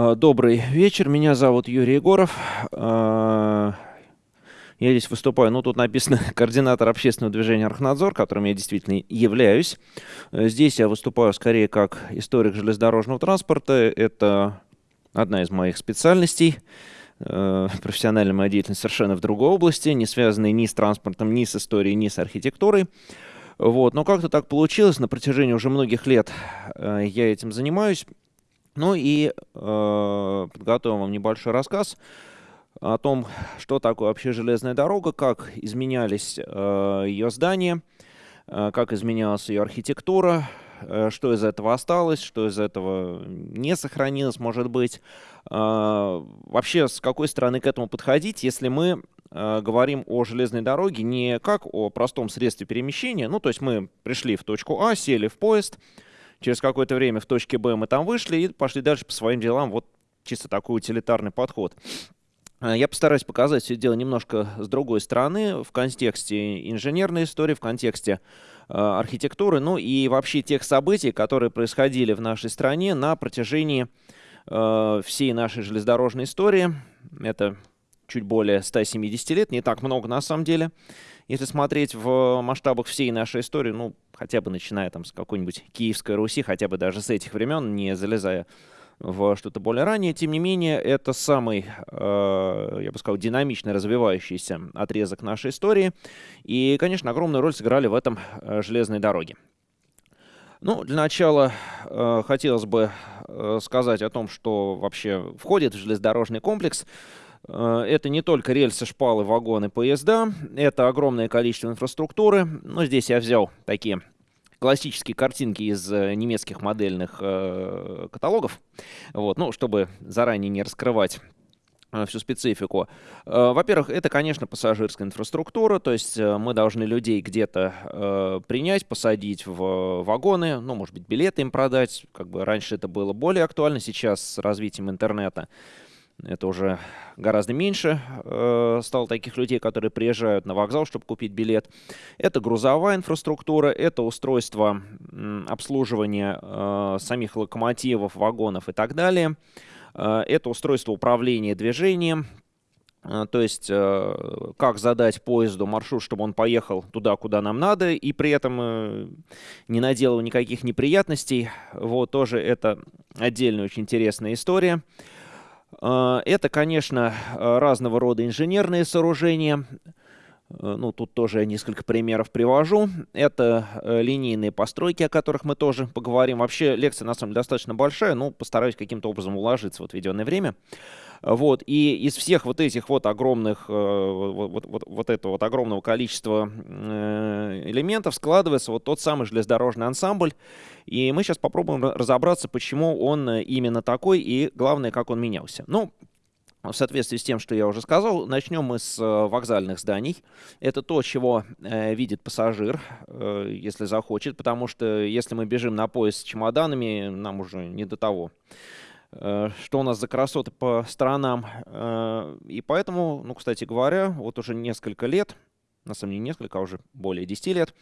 А, добрый вечер, меня зовут Юрий Егоров. А, я здесь выступаю, ну тут написано координатор общественного движения «Архнадзор», которым я действительно являюсь. Здесь я выступаю скорее как историк железнодорожного транспорта. Это одна из моих специальностей. А, профессиональная моя деятельность совершенно в другой области, не связанной ни с транспортом, ни с историей, ни с архитектурой. Вот. Но как-то так получилось, на протяжении уже многих лет я этим занимаюсь. Ну и э, подготовим вам небольшой рассказ о том, что такое вообще железная дорога, как изменялись э, ее здания, э, как изменялась ее архитектура, э, что из этого осталось, что из этого не сохранилось, может быть. Э, вообще, с какой стороны к этому подходить, если мы э, говорим о железной дороге не как о простом средстве перемещения, ну, то есть мы пришли в точку А, сели в поезд, Через какое-то время в точке Б мы там вышли и пошли дальше по своим делам. Вот чисто такой утилитарный подход. А, я постараюсь показать все дело немножко с другой стороны, в контексте инженерной истории, в контексте э, архитектуры, ну и вообще тех событий, которые происходили в нашей стране на протяжении э, всей нашей железнодорожной истории. Это чуть более 170 лет, не так много на самом деле. Если смотреть в масштабах всей нашей истории, ну, хотя бы начиная там с какой-нибудь Киевской Руси, хотя бы даже с этих времен, не залезая в что-то более раннее. Тем не менее, это самый, э, я бы сказал, динамично развивающийся отрезок нашей истории. И, конечно, огромную роль сыграли в этом э, железные дороги. Ну, для начала э, хотелось бы сказать о том, что вообще входит в железнодорожный комплекс. Э, это не только рельсы, шпалы, вагоны, поезда. Это огромное количество инфраструктуры. Но здесь я взял такие классические картинки из э, немецких модельных э, каталогов, вот, ну, чтобы заранее не раскрывать всю специфику. Во-первых, это, конечно, пассажирская инфраструктура, то есть мы должны людей где-то принять, посадить в вагоны, ну, может быть, билеты им продать, как бы раньше это было более актуально, сейчас с развитием интернета это уже гораздо меньше э, стало таких людей, которые приезжают на вокзал, чтобы купить билет. Это грузовая инфраструктура, это устройство э, обслуживания э, самих локомотивов, вагонов и так далее. Э, это устройство управления движением, э, то есть, э, как задать поезду маршрут, чтобы он поехал туда, куда нам надо, и при этом не наделал никаких неприятностей. Вот тоже это отдельная очень интересная история. А, это, конечно, разного рода инженерные сооружения. Э, ну, тут тоже несколько примеров привожу. Это э, линейные постройки, о которых мы тоже поговорим. Вообще лекция, на самом деле, достаточно большая, но постараюсь каким-то образом уложиться в отведенное время. Вот, и из всех вот этих вот огромных, э, вот, вот, вот этого вот огромного количества элементов складывается вот тот самый железнодорожный ансамбль. И мы сейчас попробуем разобраться, почему он именно такой и, главное, как он менялся. Ну, в соответствии с тем, что я уже сказал, начнем мы с э, вокзальных зданий. Это то, чего э, видит пассажир, э, если захочет, потому что если мы бежим на поезд с чемоданами, нам уже не до того. Э, что у нас за красоты по сторонам. Э, и поэтому, ну, кстати говоря, вот уже несколько лет, на самом деле несколько, а уже более 10 лет,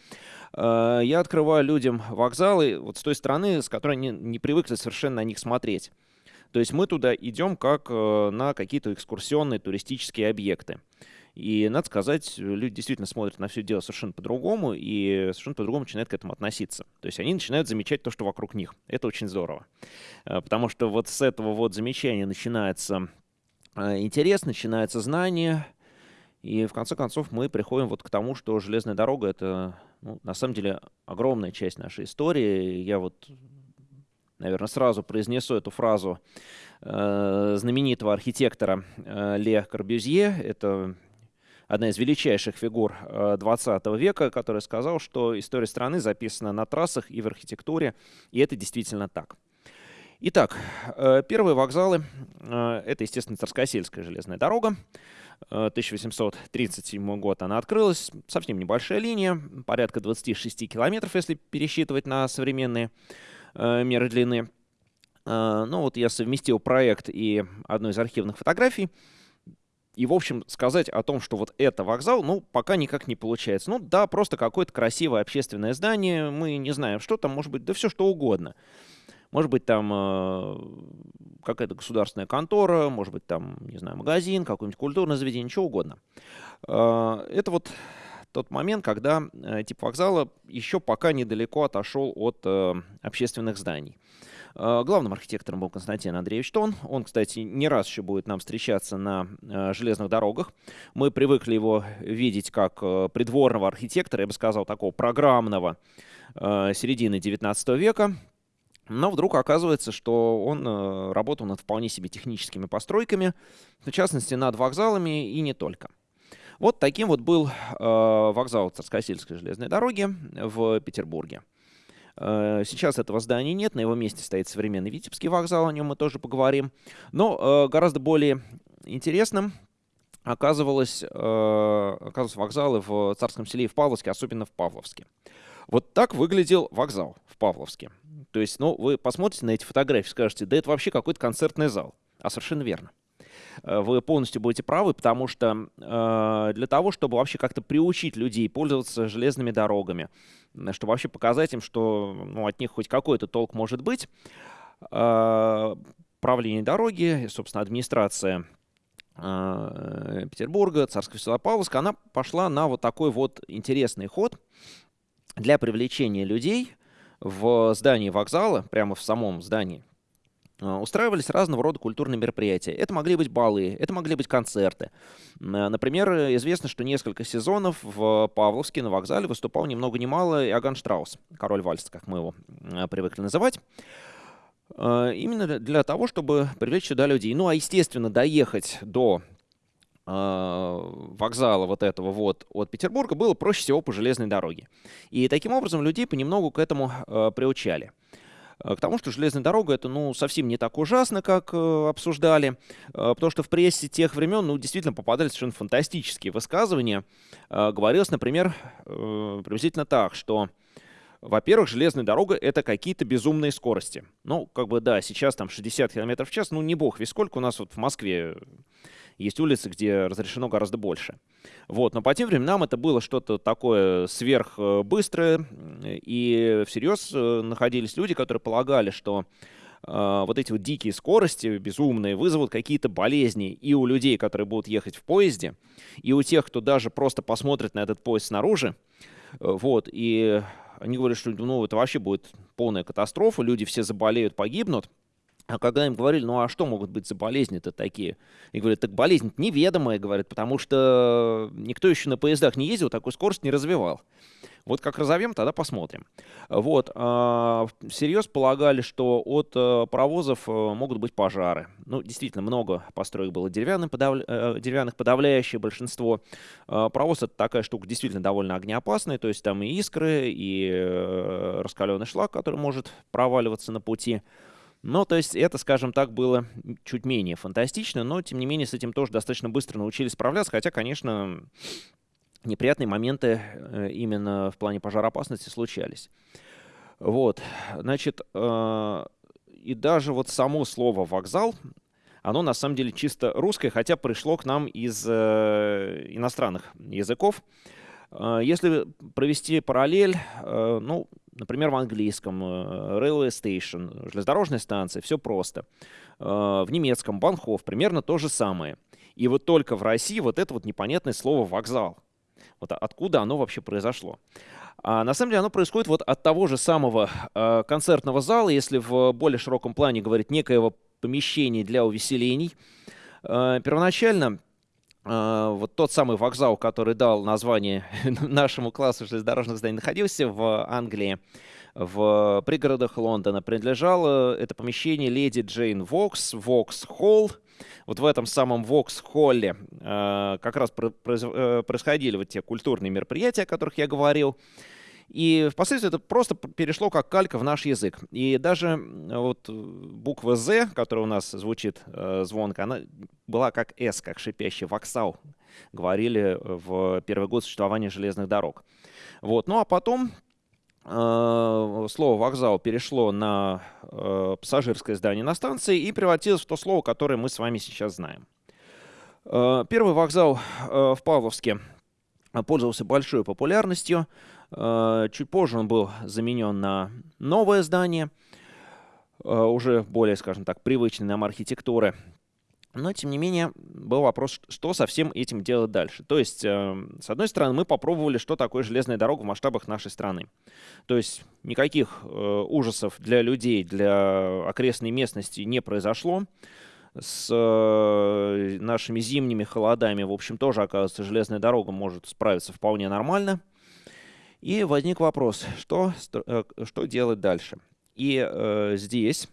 э, я открываю людям вокзалы вот с той стороны, с которой они не привыкли совершенно на них смотреть. То есть мы туда идем как на какие-то экскурсионные туристические объекты. И, надо сказать, люди действительно смотрят на все дело совершенно по-другому и совершенно по-другому начинают к этому относиться. То есть они начинают замечать то, что вокруг них. Это очень здорово. Э, потому что вот с этого вот замечания начинается э, интерес, начинается знание. И в конце концов мы приходим вот к тому, что железная дорога — это ну, на самом деле огромная часть нашей истории. Я вот наверное, сразу произнесу эту фразу э, знаменитого архитектора э, Ле Корбюзье. Это одна из величайших фигур э, 20 века, который сказал, что история страны записана на трассах и в архитектуре, и это действительно так. Итак, э, первые вокзалы э, — это, естественно, Царскосельская железная дорога. 1837 э, год она открылась, совсем небольшая линия, порядка 26 километров, если пересчитывать на современные Э, меры длины. Э, ну вот я совместил проект и одну из архивных фотографий. И, в общем, сказать о том, что вот это вокзал, ну, пока никак не получается. Ну, да, просто какое-то красивое общественное здание, мы не знаем, что там, может быть, да все что угодно. Может быть, там э, какая-то государственная контора, может быть, там, не знаю, магазин, какое-нибудь культурное заведение, ничего угодно. Э, это вот тот момент, когда э, тип вокзала еще пока недалеко отошел от э, общественных зданий. Главным архитектором был Константин Андреевич Тон. Он, кстати, не раз еще будет нам встречаться на э, железных дорогах. Мы привыкли его видеть как э, придворного архитектора, я бы сказал, такого программного середины 19 века. Но вдруг оказывается, что он э, работал над вполне себе техническими постройками, в частности, над вокзалами и не только. Вот таким вот был э, вокзал Царскосельской железной дороги в Петербурге. Э, сейчас этого здания нет, на его месте стоит современный Витебский вокзал, о нем мы тоже поговорим. Но э, гораздо более интересным оказывалось, э, оказывались вокзалы в Царском селе и в Павловске, особенно в Павловске. Вот так выглядел вокзал в Павловске. То есть, ну, вы посмотрите на эти фотографии, скажете, да это вообще какой-то концертный зал. А совершенно верно. Э, вы полностью будете правы, потому что э, для того, чтобы вообще как-то приучить людей пользоваться железными дорогами, чтобы вообще показать им, что ну, от них хоть какой-то толк может быть, э, правление дороги, собственно, администрация э, Петербурга, Царского села Павловска, она пошла на вот такой вот интересный ход для привлечения людей в здании вокзала, прямо в самом здании устраивались разного рода культурные мероприятия. Это могли быть балы, это могли быть концерты. Например, известно, что несколько сезонов в Павловске на вокзале выступал ни много ни мало Иоганн Штраус, король вальса, как мы его привыкли называть. Именно для того, чтобы привлечь сюда людей. Ну, а, естественно, доехать до вокзала вот этого вот от Петербурга было проще всего по железной дороге. И таким образом людей понемногу к этому приучали. Э, к тому, что железная дорога это ну, совсем не так ужасно, как э, обсуждали, э, потому что в прессе тех времен ну, действительно попадали совершенно фантастические высказывания. Говорилось, например, приблизительно так, что во-первых, железная дорога — это какие-то безумные скорости. Ну, как бы, да, сейчас там 60 км в час, ну, не бог весь сколько у нас вот в Москве есть улицы, где разрешено гораздо больше. Вот, но по тем временам это было что-то такое сверхбыстрое, и всерьез э, находились люди, которые полагали, что э, вот эти вот дикие скорости, безумные, вызовут какие-то болезни и у людей, которые будут ехать в поезде, и у тех, кто даже просто посмотрит на этот поезд снаружи. Э, вот, и они говорят, что ну, это вообще будет полная катастрофа, люди все заболеют, погибнут. А когда им говорили, ну а что могут быть за болезни-то такие? И говорят, так болезнь неведомая, говорят, потому что никто еще на поездах не ездил, такую скорость не развивал. Вот как разовьем, тогда посмотрим. Вот, э, всерьез полагали, что от э, паровозов э, могут быть пожары. Ну, действительно, много построек было деревянных, подав... э, деревянных подавляющее большинство. Э, паровоз это такая штука действительно довольно огнеопасная, то есть там и искры, и раскаленный шлак, который может проваливаться на пути. Ну, то есть это, скажем так, было чуть менее фантастично, но, тем не менее, с этим тоже достаточно быстро научились справляться, хотя, конечно, неприятные моменты э, именно в плане пожароопасности случались. Вот, значит, э, и даже вот само слово «вокзал», оно на самом деле чисто русское, хотя пришло к нам из э, иностранных языков. Если провести параллель, ну, например, в английском э, railway station, железнодорожная станция, все просто. В немецком Банхоф примерно то же самое. И вот только в России вот это вот непонятное слово «вокзал». Вот откуда оно вообще произошло. А на самом деле оно происходит вот от того же самого э, концертного зала, если в более широком плане говорить некоего помещения для увеселений. Э, первоначально вот тот самый вокзал, который дал название нашему классу железнодорожных зданий, находился в Англии, в пригородах Лондона. Принадлежало это помещение леди Джейн Вокс, Вокс Холл. Вот в этом самом Вокс-холле uh, как раз uh, происходили вот те культурные мероприятия, о которых я говорил. И впоследствии это просто перешло как калька в наш язык. И даже вот буква «З», которая у нас звучит э, звонко, она была как «С», как шипящий «воксал», говорили в первый год существования железных дорог. Вот. Ну а потом э, слово «вокзал» перешло на э, пассажирское здание на станции и превратилось в то слово, которое мы с вами сейчас знаем. Э, первый вокзал э, в Павловске пользовался большой популярностью. Э, чуть позже он был заменен на новое здание. уже более, скажем так, привычной нам архитектуры. Но, тем не менее, был вопрос, что со всем этим делать дальше. То есть, э, с одной стороны, мы попробовали, что такое железная дорога в масштабах нашей страны. То есть, никаких э, ужасов для людей, для окрестной местности не произошло. С э, нашими зимними холодами, в общем, тоже, оказывается, железная дорога может справиться вполне нормально. И возник вопрос, что, э, что делать дальше. И э, здесь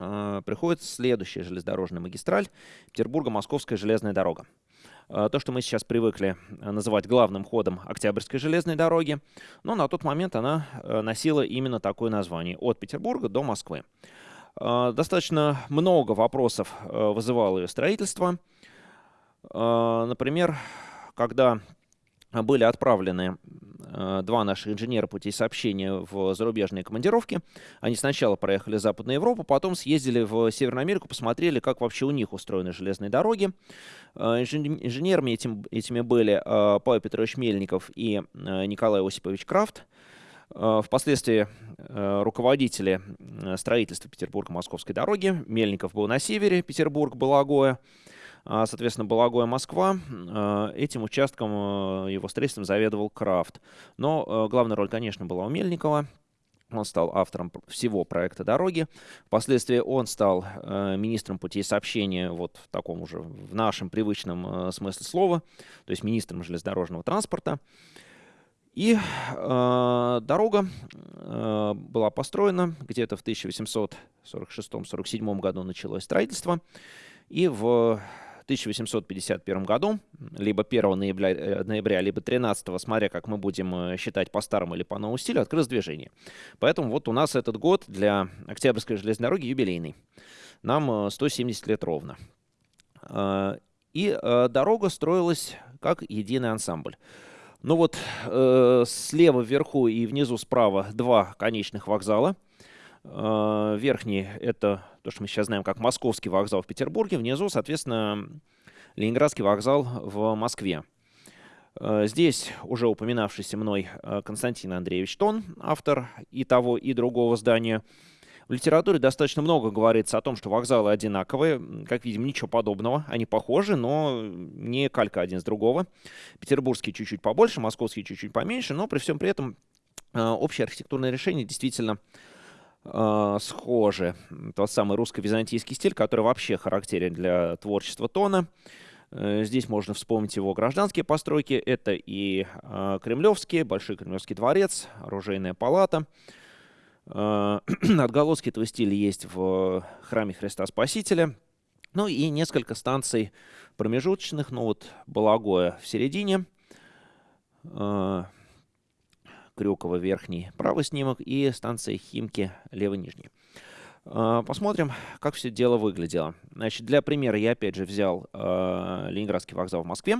э, приходит следующая железнодорожная магистраль Петербурго-Московская железная дорога. Э, то, что мы сейчас привыкли э, называть главным ходом Октябрьской железной дороги, но на тот момент она носила именно такое название – от Петербурга до Москвы. Достаточно много вопросов вызывало ее строительство. Например, когда были отправлены Э, два наших инженера путей сообщения в зарубежные командировки. Они сначала проехали Западную Европу, потом съездили в Северную Америку, посмотрели, как вообще у них устроены железные дороги. Э, инженерами этим, этими были э, Павел Петрович Мельников и Николай Осипович Крафт. Впоследствии руководители строительства Петербурга-Московской дороги. Мельников был на севере, Петербург, Балагоя. А, соответственно, Балагоя Москва. А, этим участком а, его строительством заведовал Крафт. Но главная роль, конечно, была у Мельникова. Он стал автором всего проекта дороги. Впоследствии он стал э, министром путей сообщения, вот в таком уже, в нашем привычном э, смысле слова, то есть министром железнодорожного транспорта. И э, дорога э, была построена где-то в 1846-47 году началось строительство. И в 1851 году, либо 1 ноября, э, ноября либо 13, смотря как мы будем э, считать по старому или по новому стилю, открылось движение. Поэтому вот у нас этот год для Октябрьской железной дороги юбилейный. Нам 170 э, лет ровно. И дорога строилась как единый ансамбль. Ну вот э, слева вверху и внизу справа два конечных вокзала. Э, верхний — это то, что мы сейчас знаем как Московский вокзал в Петербурге. Внизу, соответственно, Ленинградский вокзал в Москве. Э, здесь уже упоминавшийся мной э, Константин Андреевич Тон, автор и того, и другого здания. В литературе достаточно много говорится о том, что вокзалы одинаковые. Как видим, ничего подобного. Они похожи, но не калька один с другого. Петербургский чуть-чуть побольше, московский чуть-чуть поменьше, но при всем при этом общее архитектурное решение действительно схожи. Тот самый русско-византийский стиль, который вообще характерен для творчества Тона. Э, здесь можно вспомнить его гражданские постройки. Это и э, Кремлевский, Большой Кремлевский дворец, Оружейная палата. Э, отголоски этого стиля есть в храме Христа Спасителя. Ну и несколько станций промежуточных, ну вот Балагоя в середине, э, Крюкова верхний правый снимок и станция Химки левый нижний. А, посмотрим, как все дело выглядело. Значит, для примера я опять же взял э, Ленинградский вокзал в Москве,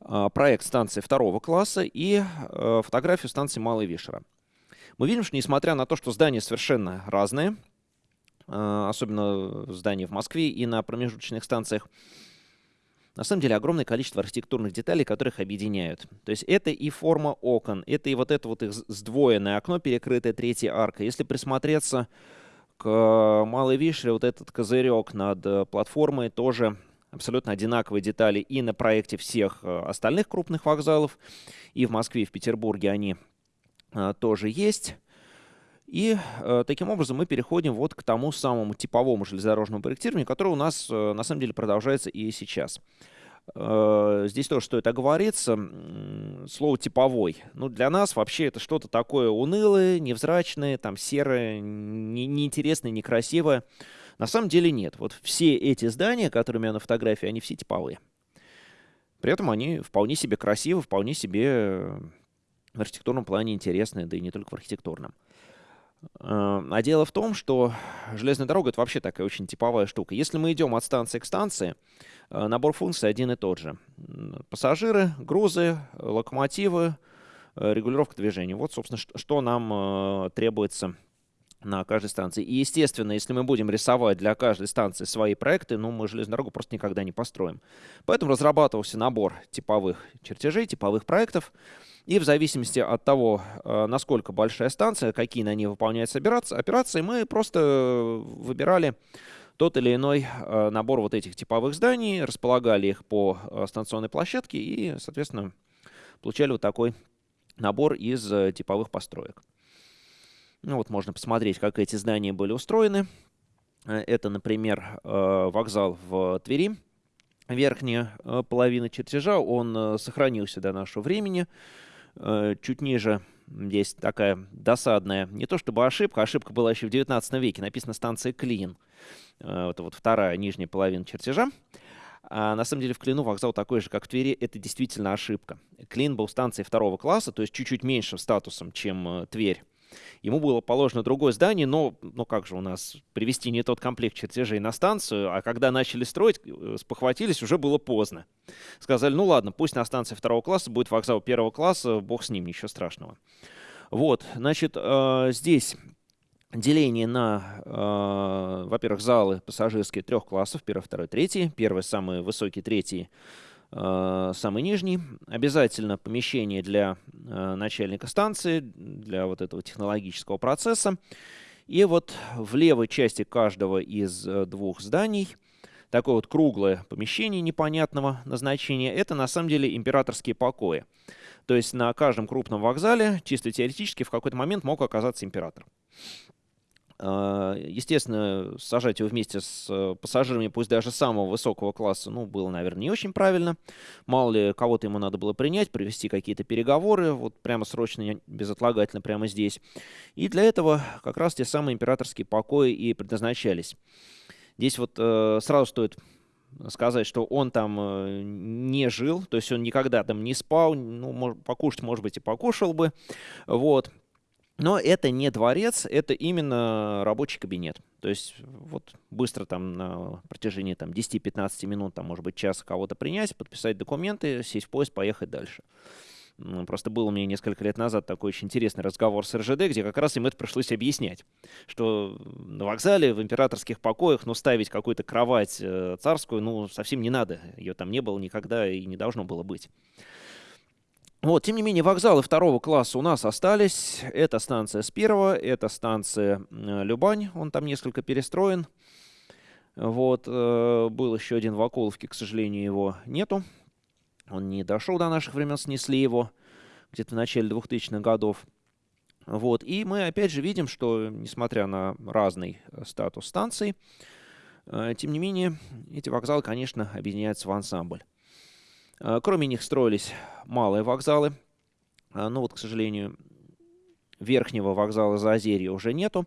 э, проект станции второго класса и фотографию станции Малой Вишера. Мы видим, что несмотря на то, что здания совершенно разные, особенно здания в Москве и на промежуточных станциях, на самом деле огромное количество архитектурных деталей, которых объединяют. То есть это и форма окон, это и вот это вот их сдвоенное окно, перекрытое третьей аркой. Если присмотреться к Малой Вишере, вот этот козырек над э, платформой тоже абсолютно одинаковые детали и на проекте всех э, остальных крупных вокзалов, и в Москве, и в Петербурге они э, тоже есть. И э, таким образом мы переходим вот к тому самому типовому железнодорожному проектированию, которое у нас э, на самом деле продолжается и сейчас. Э, здесь тоже стоит оговориться. Слово «типовой». Ну, для нас вообще это что-то такое унылое, невзрачное, там серое, не, неинтересное, некрасивое. На самом деле нет. Вот все эти здания, которые у меня на фотографии, они все типовые. При этом они вполне себе красивы, вполне себе в архитектурном плане интересные, да и не только в архитектурном. Эм, а дело в том, что железная дорога — это вообще такая очень типовая штука. Если мы идем от станции к станции, э, набор функций один и тот же. Пассажиры, грузы, локомотивы, э, регулировка движения. Вот, собственно, что нам э, требуется на каждой станции. И, естественно, если мы будем рисовать для каждой станции свои проекты, ну, мы железную дорогу просто никогда не построим. Поэтому разрабатывался набор типовых чертежей, типовых проектов, И в зависимости от того, э, насколько большая станция, какие на ней выполняются операции, мы просто выбирали тот или иной э, набор вот этих типовых зданий, располагали их по э, станционной площадке и, соответственно, получали вот такой набор из типовых построек. Ну вот можно посмотреть, как эти здания были устроены. Это, например, вокзал в Твери, верхняя половина чертежа, он сохранился до нашего времени. Э, чуть ниже здесь такая досадная, не то чтобы ошибка, ошибка была еще в 19 веке, написано станция Клин. Э, это вот вторая нижняя половина чертежа. А на самом деле в Клину вокзал такой же, как в Твери, это действительно ошибка. Клин был станцией второго класса, то есть чуть-чуть меньшим статусом, чем э, Тверь. Ему было положено другое здание, но, но как же у нас привести не тот комплект чертежей на станцию, а когда начали строить, э, спохватились, уже было поздно. Сказали, ну ладно, пусть на станции второго класса будет вокзал первого класса, бог с ним, ничего страшного. Вот, значит, э, здесь деление на, э, во-первых, залы пассажирские трех классов, первый, второй, третий. Первый самый высокий, третий самый нижний. Обязательно помещение для э, начальника станции, для вот этого технологического процесса. И вот в левой части каждого из э, двух зданий такое вот круглое помещение непонятного назначения. Это на самом деле императорские покои. То есть на каждом крупном вокзале чисто теоретически в какой-то момент мог оказаться император. А, естественно, сажать его вместе с э, пассажирами, пусть даже самого высокого класса, ну, было, наверное, не очень правильно. Мало ли, кого-то ему надо было принять, провести какие-то переговоры, вот прямо срочно, безотлагательно, прямо здесь. И для этого как раз те самые императорские покои и предназначались. Здесь вот э, сразу стоит сказать, что он там э, не жил, то есть он никогда там не спал, ну, покушать, может быть, и покушал бы, вот. Но это не дворец, это именно рабочий кабинет. То есть вот быстро там на протяжении там, 10-15 минут, там, может быть, часа кого-то принять, подписать документы, сесть в поезд, поехать дальше. Просто был у меня несколько лет назад такой очень интересный разговор с РЖД, где как раз им это пришлось объяснять, что на вокзале, в императорских покоях, ну, ставить какую-то кровать э, царскую, ну, совсем не надо. Ее там не было никогда и не должно было быть. Вот, тем не менее, вокзалы второго класса у нас остались. Это станция с первого, это станция Любань, он там несколько перестроен. Вот, э, был еще один в Околовке, к сожалению, его нету. Он не дошел до наших времен, снесли его где-то в начале 2000-х годов. Вот, и мы опять же видим, что, несмотря на разный э, статус станций, э, тем не менее, эти вокзалы, конечно, объединяются в ансамбль. А, кроме них строились малые вокзалы. А, но вот, к сожалению, верхнего вокзала Заозерья уже нету.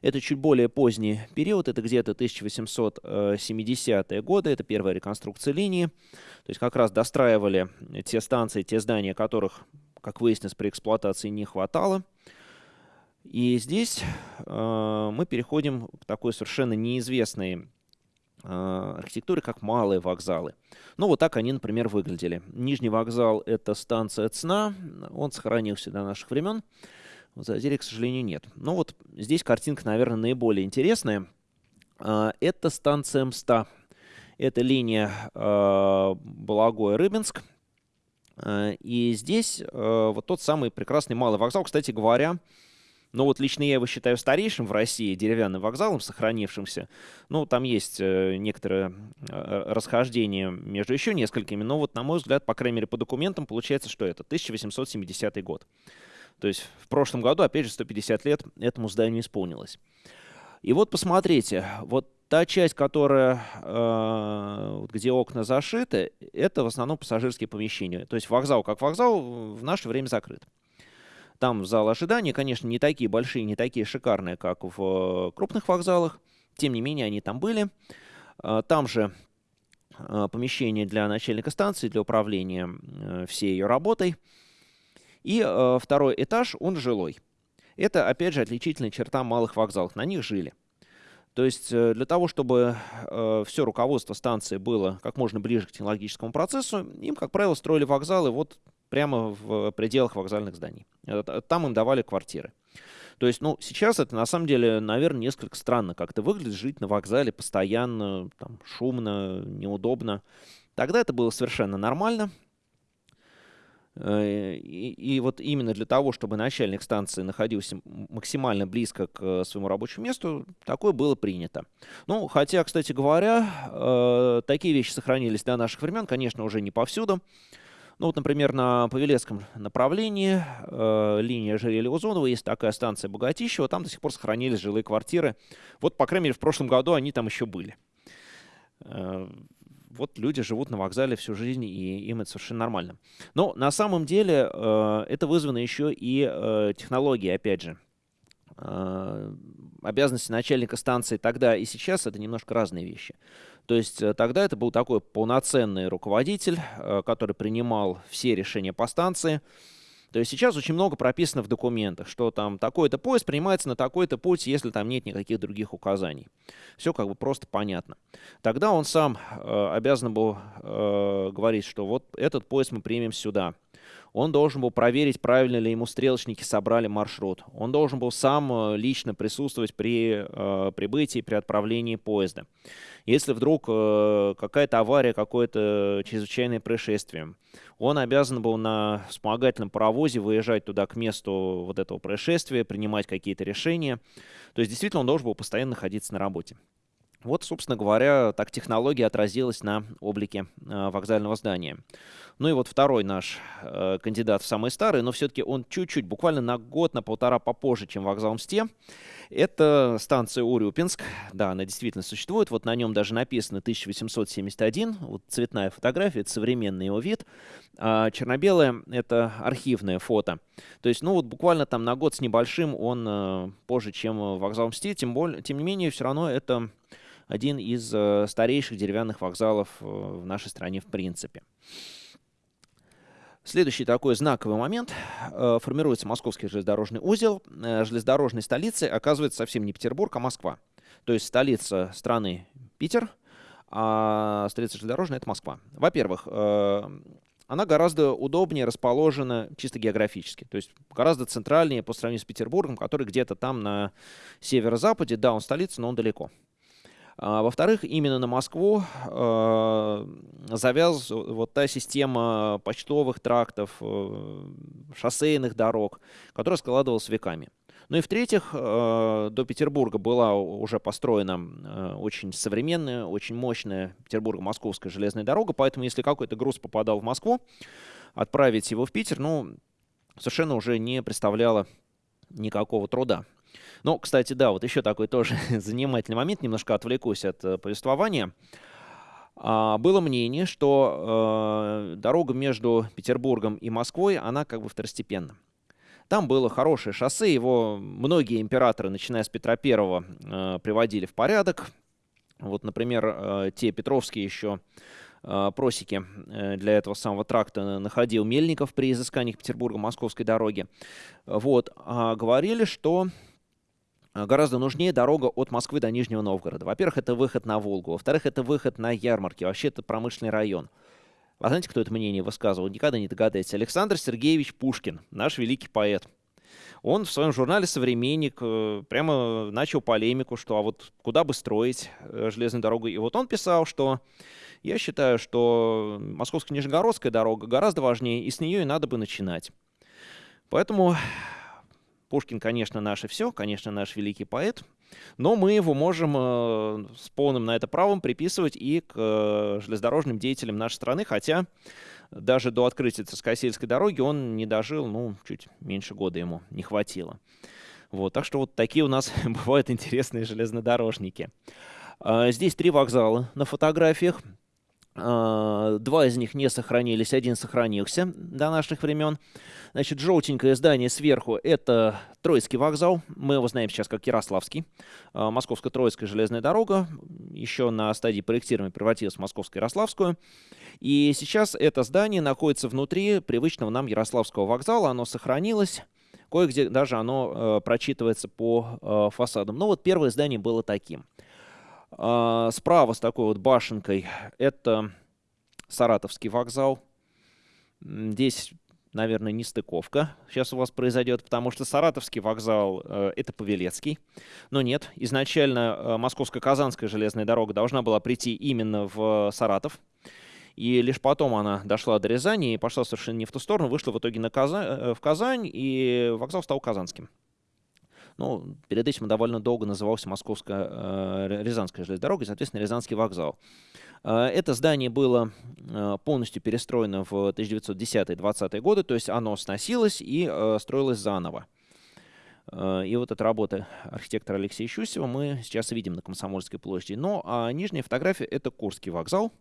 Это чуть более поздний период, это где-то 1870-е годы, это первая реконструкция линии. То есть как раз достраивали те станции, те здания, которых, как выяснилось, при эксплуатации не хватало. И здесь э, мы переходим к такой совершенно неизвестной архитектуры как малые вокзалы. Ну, вот так они, например, выглядели. Нижний вокзал — это станция ЦНА, он сохранился до наших времен. В Зазере, к сожалению, нет. Но вот здесь картинка, наверное, наиболее интересная. А, это станция МСТА. Это линия а, Балагоя-Рыбинск. И здесь вот тот самый прекрасный малый вокзал. Кстати говоря, но вот лично я его считаю старейшим в России деревянным вокзалом, сохранившимся. Ну, там есть э, некоторое э, расхождение между еще несколькими, но вот, на мой взгляд, по крайней мере, по документам получается, что это 1870 год. То есть в прошлом году, опять же, 150 лет этому зданию исполнилось. И вот посмотрите, вот та часть, которая, э, где окна зашиты, это в основном пассажирские помещения. То есть вокзал как вокзал в наше время закрыт. Там зал ожидания, конечно, не такие большие, не такие шикарные, как в э, крупных вокзалах. Тем не менее, они там были. А, там же а, помещение для начальника станции, для управления э, всей ее работой. И э, второй этаж, он жилой. Это, опять же, отличительная черта малых вокзалов. На них жили. То есть для того, чтобы э, все руководство станции было как можно ближе к технологическому процессу, им, как правило, строили вокзалы вот прямо в пределах вокзальных зданий. Там им давали квартиры. То есть, ну, сейчас это на самом деле, наверное, несколько странно как-то выглядит жить на вокзале постоянно, там, шумно, неудобно. Тогда это было совершенно нормально. Э, и, и вот именно для того, чтобы начальник станции находился максимально близко к своему рабочему месту, такое было принято. Ну, хотя, кстати говоря, э, такие вещи сохранились до наших времен, конечно, уже не повсюду. Ну вот, например, на Павелецком направлении э, линия Ожерелья-Узонова, есть такая станция Богатищева, там до сих пор сохранились жилые квартиры. Вот, по крайней мере, в прошлом году они там еще были. Э, вот люди живут на вокзале всю жизнь, и им это совершенно нормально. Но на самом деле э, это вызвано еще и э, технологией, опять же. Э, обязанности начальника станции тогда и сейчас это немножко разные вещи. То есть э, тогда это был такой полноценный руководитель, э, который принимал все решения по станции. То есть сейчас очень много прописано в документах, что там такой-то поезд принимается на такой-то путь, если там нет никаких других указаний. Все как бы просто понятно. Тогда он сам э, обязан был э, говорить, что вот этот поезд мы примем сюда. Он должен был проверить, правильно ли ему стрелочники собрали маршрут. Он должен был сам э, лично присутствовать при э, прибытии, при отправлении поезда. Если вдруг э, какая-то авария, какое-то чрезвычайное происшествие, он обязан был на вспомогательном паровозе выезжать туда к месту вот этого происшествия, принимать какие-то решения. То есть действительно он должен был постоянно находиться на работе. Вот, собственно говоря, так технология отразилась на облике э, вокзального здания. Ну и вот второй наш э, кандидат самый старый, но все-таки он чуть-чуть, буквально на год, на полтора попозже, чем вокзал Мсте. Это станция Урюпинск. Да, она действительно существует. Вот на нем даже написано 1871. Вот цветная фотография, это современный его вид. А черно-белое — это архивное фото. То есть, ну вот буквально там на год с небольшим он э, позже, чем вокзал Мсте. Тем, более, тем не менее, все равно это один из э, старейших деревянных вокзалов э, в нашей стране в принципе. Следующий такой знаковый момент. Э, формируется московский железнодорожный узел. Железнодорожной столицей оказывается совсем не Петербург, а Москва. То есть столица страны Питер, а столица железнодорожная — это Москва. Во-первых, она гораздо удобнее расположена чисто географически. То есть гораздо центральнее по сравнению с Петербургом, который где-то там на северо-западе. Да, он столица, но он далеко. А, во-вторых, именно на Москву э, завяз вот та система почтовых трактов, э, шоссейных дорог, которая складывалась веками. Ну и в-третьих, э, до Петербурга была уже построена очень современная, очень мощная Петербурго-Московская железная дорога, поэтому если какой-то груз попадал в Москву, отправить его в Питер, ну, совершенно уже не представляло никакого труда. Ну, кстати, да, вот еще такой тоже занимательный момент, немножко отвлекусь от э, повествования. А, было мнение, что э, дорога между Петербургом и Москвой, она как бы второстепенна. Там было хорошее шоссе, его многие императоры, начиная с Петра Первого, э, приводили в порядок. Вот, например, те Петровские еще просеки для этого самого тракта находил Мельников при изысканиях Петербурга-Московской дороги. Вот, а говорили, что гораздо нужнее дорога от Москвы до Нижнего Новгорода. Во-первых, это выход на Волгу. Во-вторых, это выход на ярмарки. Вообще, это промышленный район. А знаете, кто это мнение высказывал? Никогда не догадаетесь. Александр Сергеевич Пушкин, наш великий поэт. Он в своем журнале «Современник» э, прямо начал полемику, что а вот куда бы строить э, железную дорогу. И вот он писал, что я считаю, что Московско-Нижегородская дорога гораздо важнее, и с нее и надо бы начинать. Поэтому Пушкин, конечно, наше все, конечно, наш великий поэт, но мы его можем э, с полным на это правом приписывать и к э, железнодорожным деятелям нашей страны, хотя даже до открытия Цискосельской дороги он не дожил, ну, чуть меньше года ему не хватило. Вот, так что вот такие у нас бывают интересные железнодорожники. Э, здесь три вокзала на фотографиях. А, два из них не сохранились, один сохранился до наших времен. Значит, желтенькое здание сверху – это Троицкий вокзал. Мы его знаем сейчас как Ярославский. А, Московско-Троицкая железная дорога. Еще на стадии проектирования превратилась в Московско-Ярославскую. И сейчас это здание находится внутри привычного нам Ярославского вокзала. Оно сохранилось. Кое-где даже оно э, прочитывается по э, фасадам. Ну вот первое здание было таким – а, справа с такой вот башенкой это Саратовский вокзал. Здесь, наверное, не стыковка сейчас у вас произойдет, потому что Саратовский вокзал э, это Павелецкий. Но нет, изначально э, Московско-Казанская железная дорога должна была прийти именно в Саратов. И лишь потом она дошла до Рязани и пошла совершенно не в ту сторону, вышла в итоге на Казань, э, в Казань, и вокзал стал Казанским. Ну, перед этим он довольно долго назывался Московская э, железная дорога, и, соответственно, Рязанский вокзал. Э, это здание было э, полностью перестроено в 1910-20-е годы, то есть оно сносилось и строилось заново. И вот эта работа архитектора Алексея Щусева мы сейчас видим на Комсомольской площади. Но а нижняя фотография — это Курский вокзал.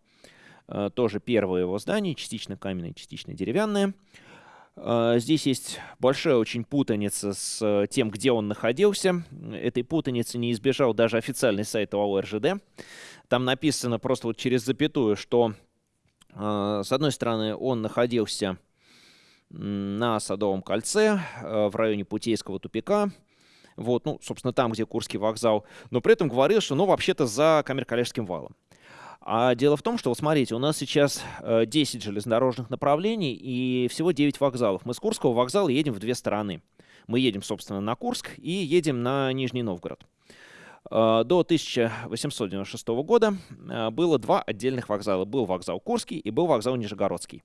Тоже первое его здание, частично каменное, частично деревянное. Здесь есть большая очень путаница с тем, где он находился. Этой путаницы не избежал даже официальный сайт ОАО РЖД. Там написано просто вот через запятую, что э, с одной стороны он находился на Садовом кольце э, в районе Путейского тупика, вот, ну, собственно, там, где Курский вокзал, но при этом говорил, что, ну, вообще-то за Камер-Калежским валом. А дело в том, что, вот смотрите, у нас сейчас 10 э, железнодорожных направлений и всего 9 вокзалов. Мы с Курского вокзала едем в две стороны. Мы едем, собственно, на Курск и едем на Нижний Новгород. Э, до 1896 года э, было два отдельных вокзала. Был вокзал Курский и был вокзал Нижегородский.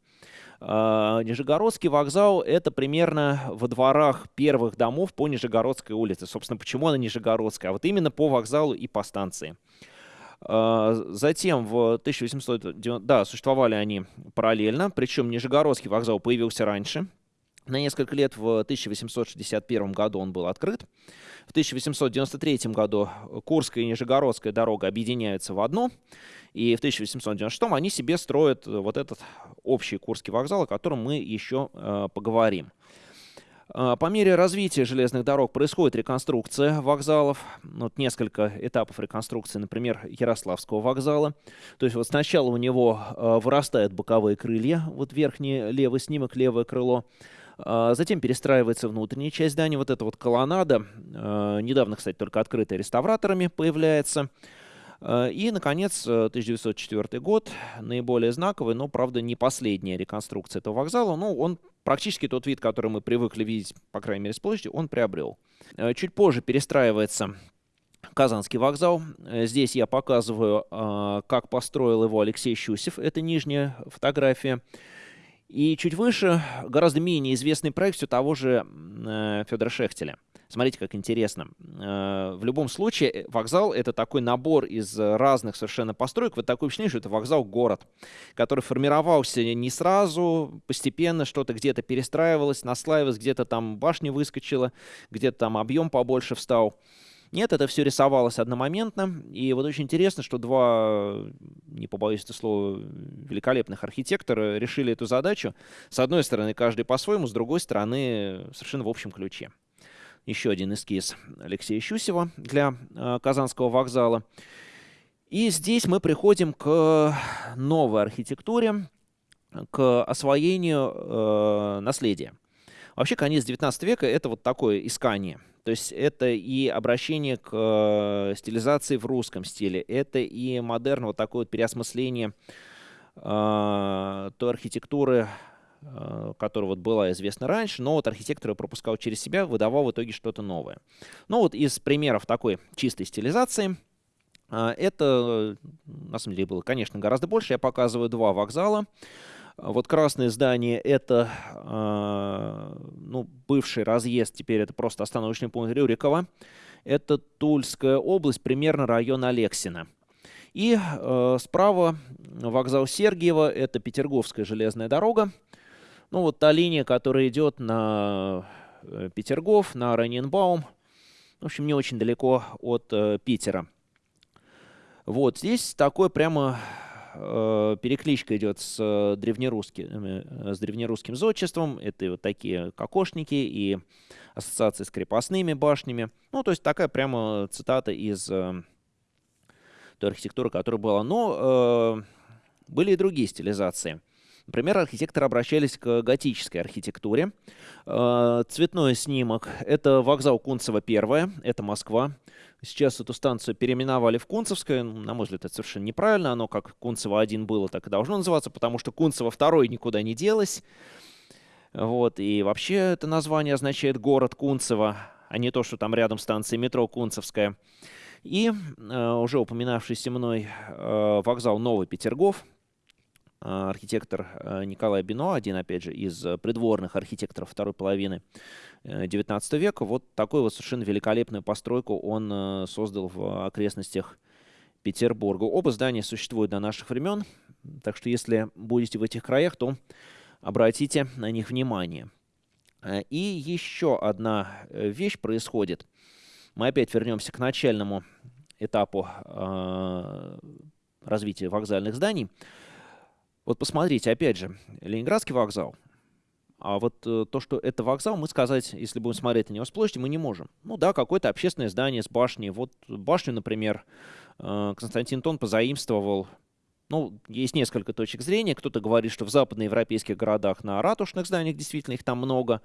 Нижегородский вокзал — это примерно во дворах первых домов по Нижегородской улице. Собственно, почему она Нижегородская? А вот именно по вокзалу и по станции. Затем в 1890... Да, существовали они параллельно, причем Нижегородский вокзал появился раньше, на несколько лет в 1861 году он был открыт. В 1893 году Курская и Нижегородская дорога объединяются в одну. И в 1896 они себе строят вот этот общий Курский вокзал, о котором мы еще э, поговорим. Э, по мере развития железных дорог происходит реконструкция вокзалов. Вот несколько этапов реконструкции, например, Ярославского вокзала. То есть вот сначала у него э, вырастают боковые крылья, вот верхний левый снимок, левое крыло. А, затем перестраивается внутренняя часть здания, вот эта вот колоннада, а, недавно, кстати, только открытая реставраторами появляется. А, и, наконец, 1904 год, наиболее знаковый, но, правда, не последняя реконструкция этого вокзала. Ну, он практически тот вид, который мы привыкли видеть, по крайней мере, с площади, он приобрел. Чуть позже перестраивается Казанский вокзал. Здесь я показываю, как построил его Алексей Щусев. Это нижняя фотография. И чуть выше гораздо менее известный проект все того же э, Федора Шехтеля. Смотрите, как интересно. Э, в любом случае, э, вокзал — это такой набор из разных совершенно построек. Вот такое впечатление, что это вокзал-город, который формировался не сразу, постепенно что-то где-то перестраивалось, наслаивалось, где-то там башня выскочила, где-то там объем побольше встал. Нет, это все рисовалось одномоментно. И вот очень интересно, что два, не побоюсь это слова, великолепных архитектора решили эту задачу. С одной стороны, каждый по-своему, с другой стороны, совершенно в общем ключе. Еще один эскиз Алексея Щусева для э, Казанского вокзала. И здесь мы приходим к новой архитектуре, к освоению э, наследия. Вообще, конец 19 века — это вот такое искание – то есть это и обращение к э, стилизации в русском стиле, это и модерн, вот такое вот переосмысление э, той архитектуры, которая вот была известна раньше, но вот архитектор ее пропускал через себя, выдавал в итоге что-то новое. Ну вот из примеров такой чистой стилизации, э, это, на самом деле, было, конечно, гораздо больше. Я показываю два вокзала. Вот красное здание — это э, ну, бывший разъезд, теперь это просто остановочный пункт Рюрикова. Это Тульская область, примерно район Алексина. И э, справа вокзал Сергиева, это Петерговская железная дорога. Ну вот та линия, которая идет на э, Петергоф, на Раненбаум. В общем, не очень далеко от э, Питера. Вот здесь такой прямо э, перекличка идет с, э, древнерусским, э, с древнерусским зодчеством. Это вот такие кокошники и ассоциации с крепостными башнями. Ну, то есть такая прямо цитата из э, той архитектуры, которая была. Но э, были и другие стилизации. Например, архитекторы обращались к готической архитектуре. Э, цветной снимок — это вокзал Кунцево 1, это Москва. Сейчас эту станцию переименовали в Кунцевское. На мой взгляд, это совершенно неправильно. Оно как Кунцево-1 было, так и должно называться, потому что Кунцево-2 никуда не делось. Вот, и вообще это название означает город Кунцево, а не то, что там рядом станция метро Кунцевская. И э, уже упоминавшийся мной э, вокзал Новый Петергоф, архитектор Николай Бино, один, опять же, из придворных архитекторов второй половины XIX века. Вот такую вот совершенно великолепную постройку он создал в окрестностях Петербурга. Оба здания существуют до наших времен, так что если будете в этих краях, то обратите на них внимание. И еще одна вещь происходит. Мы опять вернемся к начальному этапу э, развития вокзальных зданий. Вот посмотрите, опять же, Ленинградский вокзал. А вот э, то, что это вокзал, мы сказать, если будем смотреть на него с площади, мы не можем. Ну да, какое-то общественное здание с башней. Вот башню, например, э, Константин Тон позаимствовал ну, есть несколько точек зрения. Кто-то говорит, что в западноевропейских городах на ратушных зданиях действительно их там много.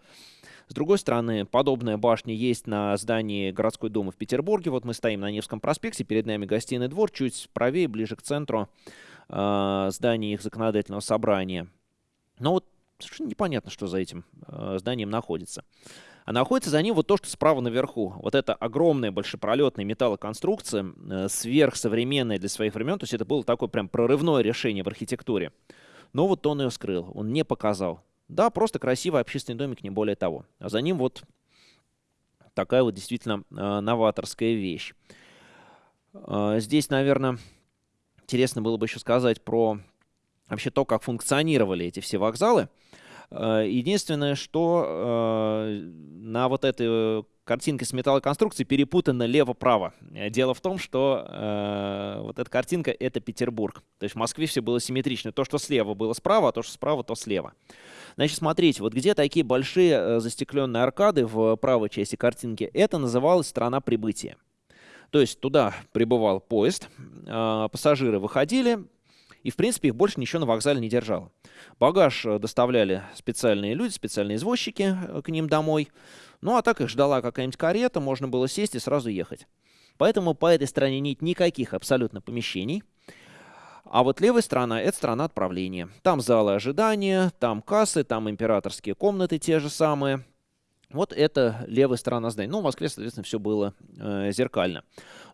С другой стороны, подобная башня есть на здании городской думы в Петербурге. Вот мы стоим на Невском проспекте, перед нами гостиный двор, чуть правее, ближе к центру э, здания их законодательного собрания. Но вот совершенно непонятно, что за этим э, зданием находится. А находится за ним вот то, что справа наверху. Вот это огромная большепролетная металлоконструкция, э, сверхсовременная для своих времен. То есть это было такое прям прорывное решение в архитектуре. Но вот он ее скрыл, он не показал. Да, просто красивый общественный домик, не более того. А за ним вот такая вот действительно э, новаторская вещь. Здесь, наверное, интересно было бы еще сказать про вообще то, как функционировали эти все вокзалы. Э, единственное, что э, на вот этой картинке с металлоконструкцией перепутано лево-право. Э, дело в том, что э, вот эта картинка — это Петербург. То есть в Москве все было симметрично. То, что слева было справа, а то, что справа, то слева. Значит, смотрите, вот где такие большие э, застекленные аркады в правой части картинки, это называлось «страна прибытия». То есть туда прибывал поезд, э, пассажиры выходили, и, в принципе, их больше ничего на вокзале не держало. Багаж э, доставляли специальные люди, специальные извозчики к ним домой. Ну, а так их ждала какая-нибудь карета, можно было сесть и сразу ехать. Поэтому по этой стороне нет никаких абсолютно помещений. А вот левая сторона – это сторона отправления. Там залы ожидания, там кассы, там императорские комнаты те же самые. Вот это левая сторона здания. Ну, в Москве, соответственно, все было э, зеркально.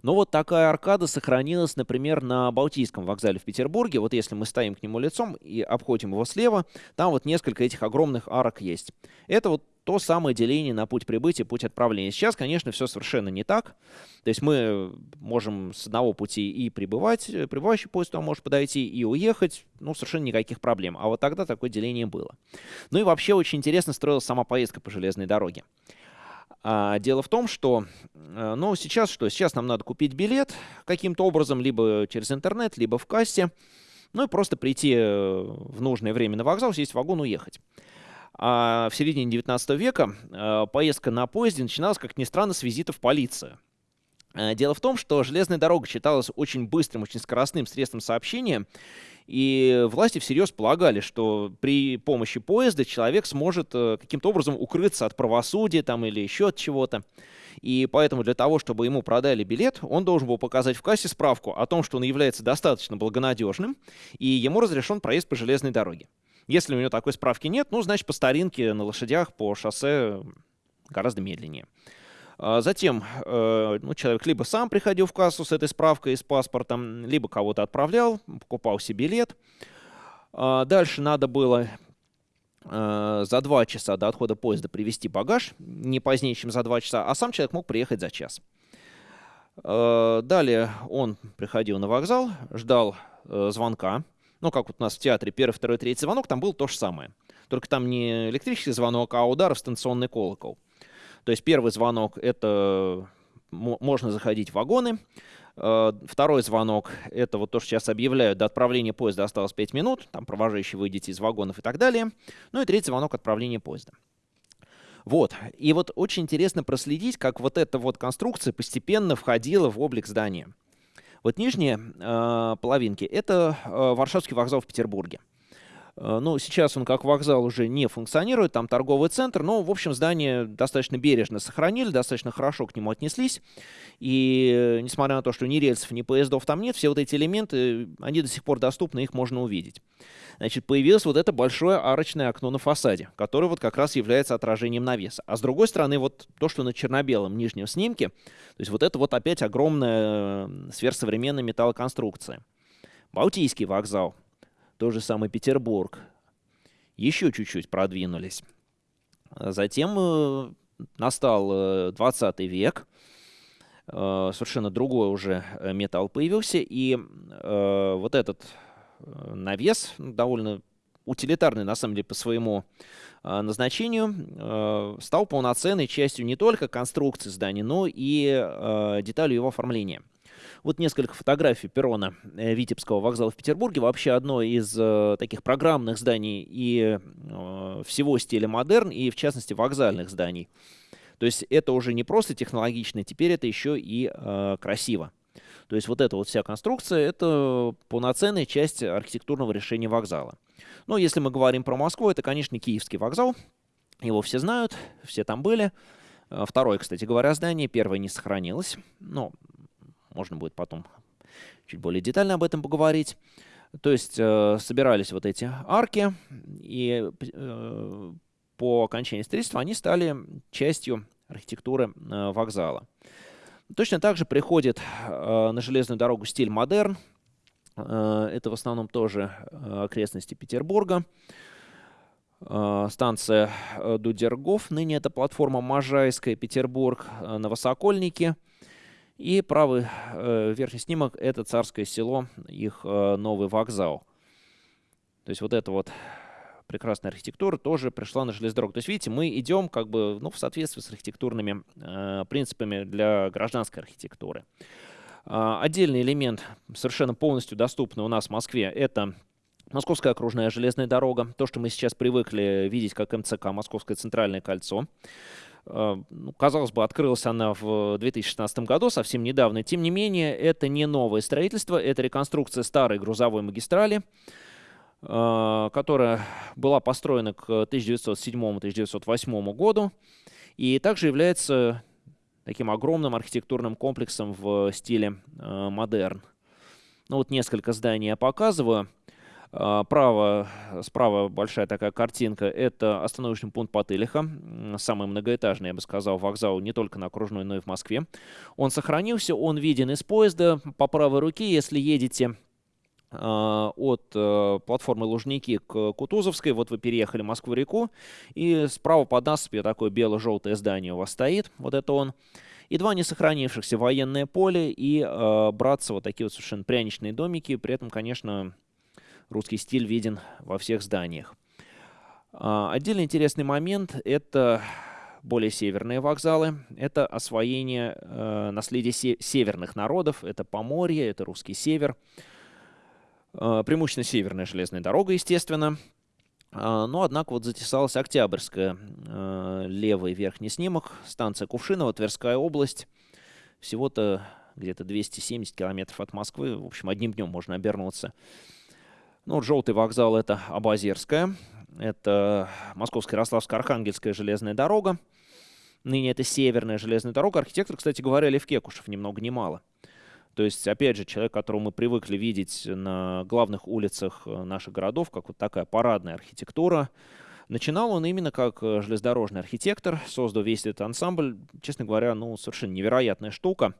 Но вот такая аркада сохранилась, например, на Балтийском вокзале в Петербурге. Вот если мы стоим к нему лицом и обходим его слева, там вот несколько этих огромных арок есть. Это вот то самое деление на путь прибытия, путь отправления. Сейчас, конечно, все совершенно не так. То есть мы можем с одного пути и прибывать, э, прибывающий поезд туда может подойти, и уехать, ну, совершенно никаких проблем. А вот тогда такое деление было. Ну и вообще очень интересно строилась сама поездка по железной дороге. А, дело в том, что, э, ну, сейчас что? Сейчас нам надо купить билет каким-то образом, либо через интернет, либо в кассе, ну и просто прийти э, в нужное время на вокзал, сесть в вагон, уехать. А в середине 19 века э, поездка на поезде начиналась, как ни странно, с визитов полиции. Э, дело в том, что железная дорога считалась очень быстрым, очень скоростным средством сообщения, и власти всерьез полагали, что при помощи поезда человек сможет э, каким-то образом укрыться от правосудия там, или еще от чего-то. И поэтому для того, чтобы ему продали билет, он должен был показать в кассе справку о том, что он является достаточно благонадежным, и ему разрешен проезд по железной дороге. Если у него такой справки нет, ну, значит, по старинке на лошадях по шоссе гораздо медленнее. А затем э, ну, человек либо сам приходил в кассу с этой справкой и с паспортом, либо кого-то отправлял, покупал себе билет. А дальше надо было э, за два часа до отхода поезда привезти багаж, не позднее, чем за два часа, а сам человек мог приехать за час. Э, далее он приходил на вокзал, ждал звонка, ну, как вот у нас в театре первый, второй, третий звонок, там было то же самое. Только там не электрический звонок, а удар в станционный колокол. То есть первый звонок — это можно заходить в вагоны. Э, второй звонок — это вот то, что сейчас объявляют, до отправления поезда осталось 5 минут, там провожающие выйдете из вагонов и так далее. Ну и третий звонок — отправления поезда. Вот. И вот очень интересно проследить, как вот эта вот конструкция постепенно входила в облик здания. Вот нижние э, половинки — это э, Варшавский вокзал в Петербурге. Э, ну, сейчас он как вокзал уже не функционирует, там торговый центр, но, в общем, здание достаточно бережно сохранили, достаточно хорошо к нему отнеслись. И несмотря на то, что ни рельсов, ни поездов там нет, все вот эти элементы, они до сих пор доступны, их можно увидеть. Значит, появилось вот это большое арочное окно на фасаде, которое вот как раз является отражением навеса. А с другой стороны, вот то, что на черно-белом нижнем снимке, то есть вот это вот опять огромная сверхсовременная металлоконструкция. Балтийский вокзал — тот же самый Петербург, еще чуть-чуть продвинулись. Затем э, настал 20 век, совершенно другой уже металл появился, и вот этот навес, довольно утилитарный на самом деле по своему Э, назначению э, стал полноценной частью не только конструкции здания, но и э, деталью его оформления. Вот несколько фотографий перрона Витебского вокзала в Петербурге. Вообще одно из таких программных зданий и всего стиля модерн, и в частности вокзальных зданий. То есть это уже не просто технологично, теперь это еще и красиво. То есть вот эта вот вся конструкция — это полноценная часть архитектурного решения вокзала. Но если мы говорим про Москву, это, конечно, Киевский вокзал. Его все знают, все там были. Э, второе, кстати говоря, здание. Первое не сохранилось. Но можно будет потом чуть более детально об этом поговорить. То есть э, собирались вот эти арки, и э, по окончании строительства они стали частью архитектуры э, вокзала. Точно так же приходит э, на железную дорогу стиль модерн. Э, это в основном тоже э, окрестности Петербурга. Э, станция Дудергов, ныне это платформа Можайская, Петербург, Новосокольники. И правый верхний снимок – это Царское село, их новый вокзал. То есть вот это вот прекрасная архитектура тоже пришла на железную дорогу. То есть, видите, мы идем как бы ну, в соответствии с архитектурными э, принципами для гражданской архитектуры. Э, отдельный элемент, совершенно полностью доступный у нас в Москве, это Московская окружная железная дорога. То, что мы сейчас привыкли видеть как МЦК, Московское центральное кольцо. Ну, казалось бы, открылась она в 2016 году, совсем недавно. Тем не менее, это не новое строительство, это реконструкция старой грузовой магистрали. Э, которая была построена к 1907-1908 году и также является таким огромным архитектурным комплексом в стиле э, модерн. Ну вот несколько зданий я показываю. Э, право, справа большая такая картинка. Это остановочный пункт Потылиха. Самый многоэтажный, я бы сказал, вокзал не только на Окружной, но и в Москве. Он сохранился, он виден из поезда. По правой руке, если едете а, от э, платформы Лужники к Кутузовской. Вот вы переехали Москву-реку, и справа под насыпью такое бело-желтое здание у вас стоит. Вот это он. И два несохранившихся военное поле и э, братцы вот такие вот совершенно пряничные домики. При этом, конечно, русский стиль виден во всех зданиях. Э, отдельно интересный момент – это более северные вокзалы. Это освоение э, наследия се северных народов. Это Поморье, это русский север. А, преимущественно северная железная дорога, естественно. А, но, однако, вот затесалась Октябрьская, а, левый верхний снимок, станция Кувшиново, Тверская область. Всего-то где-то 270 километров от Москвы. В общем, одним днем можно обернуться. Ну, вот желтый вокзал — это Абазерская. Это Московская, Ярославская, Архангельская железная дорога. Ныне это Северная железная дорога. Архитектор, кстати говоря, Лев Кекушев, ни много ни мало. То есть, опять же, человек, которого мы привыкли видеть на главных улицах э, наших городов, как вот такая парадная архитектура, Начинал он именно как э, железнодорожный архитектор, создал весь этот ансамбль. Честно говоря, ну, совершенно невероятная штука.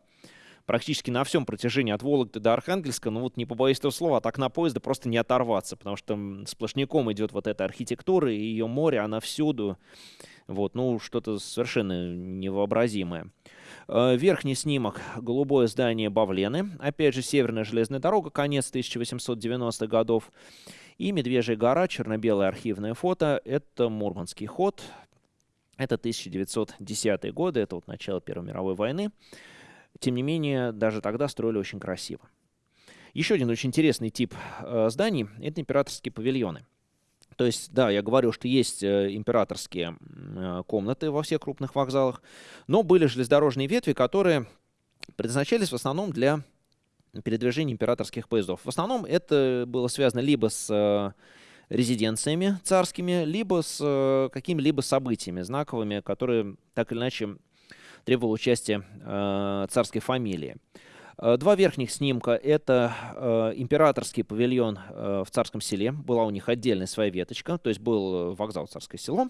Практически на всем протяжении от Вологды до Архангельска, ну вот не побоюсь этого слова, от окна поезда просто не оторваться, потому что сплошняком идет вот эта архитектура, и ее море, она всюду. Вот, ну, что-то совершенно невообразимое. Э, верхний снимок – голубое здание Бавлены. Опять же, Северная железная дорога, конец 1890-х годов. И Медвежья гора, черно-белое архивное фото – это Мурманский ход. Это 1910-е годы, это вот начало Первой мировой войны. Тем не менее, даже тогда строили очень красиво. Еще один очень интересный тип э, зданий – это императорские павильоны – то есть, да, я говорю, что есть э, императорские э, комнаты во всех крупных вокзалах, но были железнодорожные ветви, которые предназначались в основном для передвижения императорских поездов. В основном это было связано либо с э, резиденциями царскими, либо с какими-либо событиями знаковыми, которые так или иначе требовали участия царской фамилии. Э, два верхних снимка – это э, императорский павильон э, в Царском селе. Была у них отдельная своя веточка, то есть был вокзал Царское село.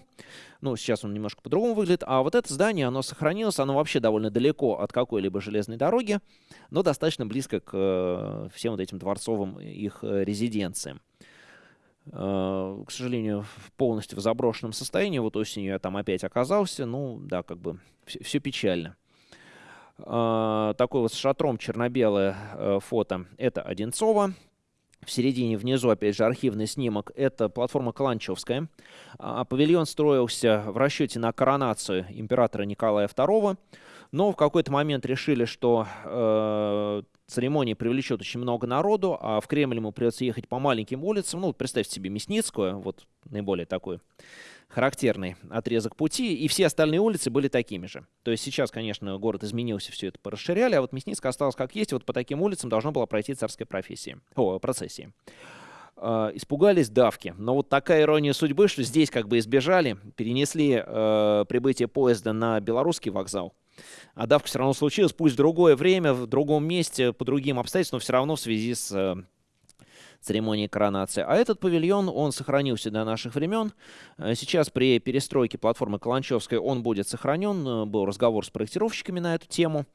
Ну, сейчас он немножко по-другому выглядит. А вот это здание, оно сохранилось, оно вообще довольно далеко от какой-либо железной дороги, но достаточно близко к всем вот этим дворцовым их резиденциям. к сожалению, полностью в заброшенном состоянии. Вот осенью я там опять оказался. Ну, да, как бы все, все печально. Такое вот с шатром черно-белое фото. Это Одинцово. В середине внизу, опять же, архивный снимок. Это платформа Каланчевская. А павильон строился в расчете на коронацию императора Николая II. Но в какой-то момент решили, что э, церемония привлечет очень много народу, а в Кремль ему придется ехать по маленьким улицам. Ну, представьте себе Мясницкую, вот наиболее такой характерный отрезок пути, и все остальные улицы были такими же. То есть сейчас, конечно, город изменился, все это порасширяли, а вот Мясницкая осталась как есть, вот по таким улицам должна была пройти царская профессия, о, процессия. Uh, испугались давки. Но вот такая ирония судьбы, что здесь как бы избежали, перенесли uh, прибытие поезда на белорусский вокзал. А давка все равно случилась, пусть в другое время, в другом месте, по другим обстоятельствам, но все равно в связи с uh, церемонии коронации. А этот павильон, он сохранился до наших времен. Э, сейчас при перестройке платформы Каланчевской он будет сохранен. Э, был разговор с проектировщиками на эту тему.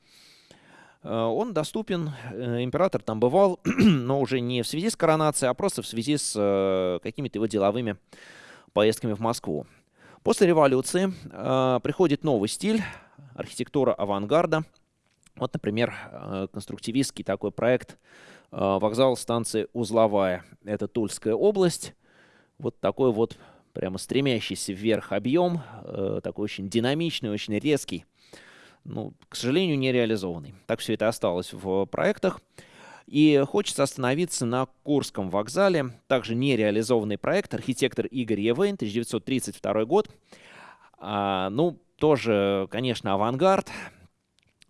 Э, он доступен, император там бывал, но уже не в связи с коронацией, а просто в связи с какими-то его деловыми поездками в Москву. После революции приходит новый стиль, архитектура авангарда. Вот, например, конструктивистский такой проект – вокзал станции Узловая. Это Тульская область. Вот такой вот прямо стремящийся вверх объем, э, такой очень динамичный, очень резкий. Ну, к сожалению, не реализованный. Так все это осталось в проектах. И хочется остановиться на Курском вокзале. Также нереализованный проект. Архитектор Игорь Евейн, 1932 год. А, ну, тоже, конечно, авангард.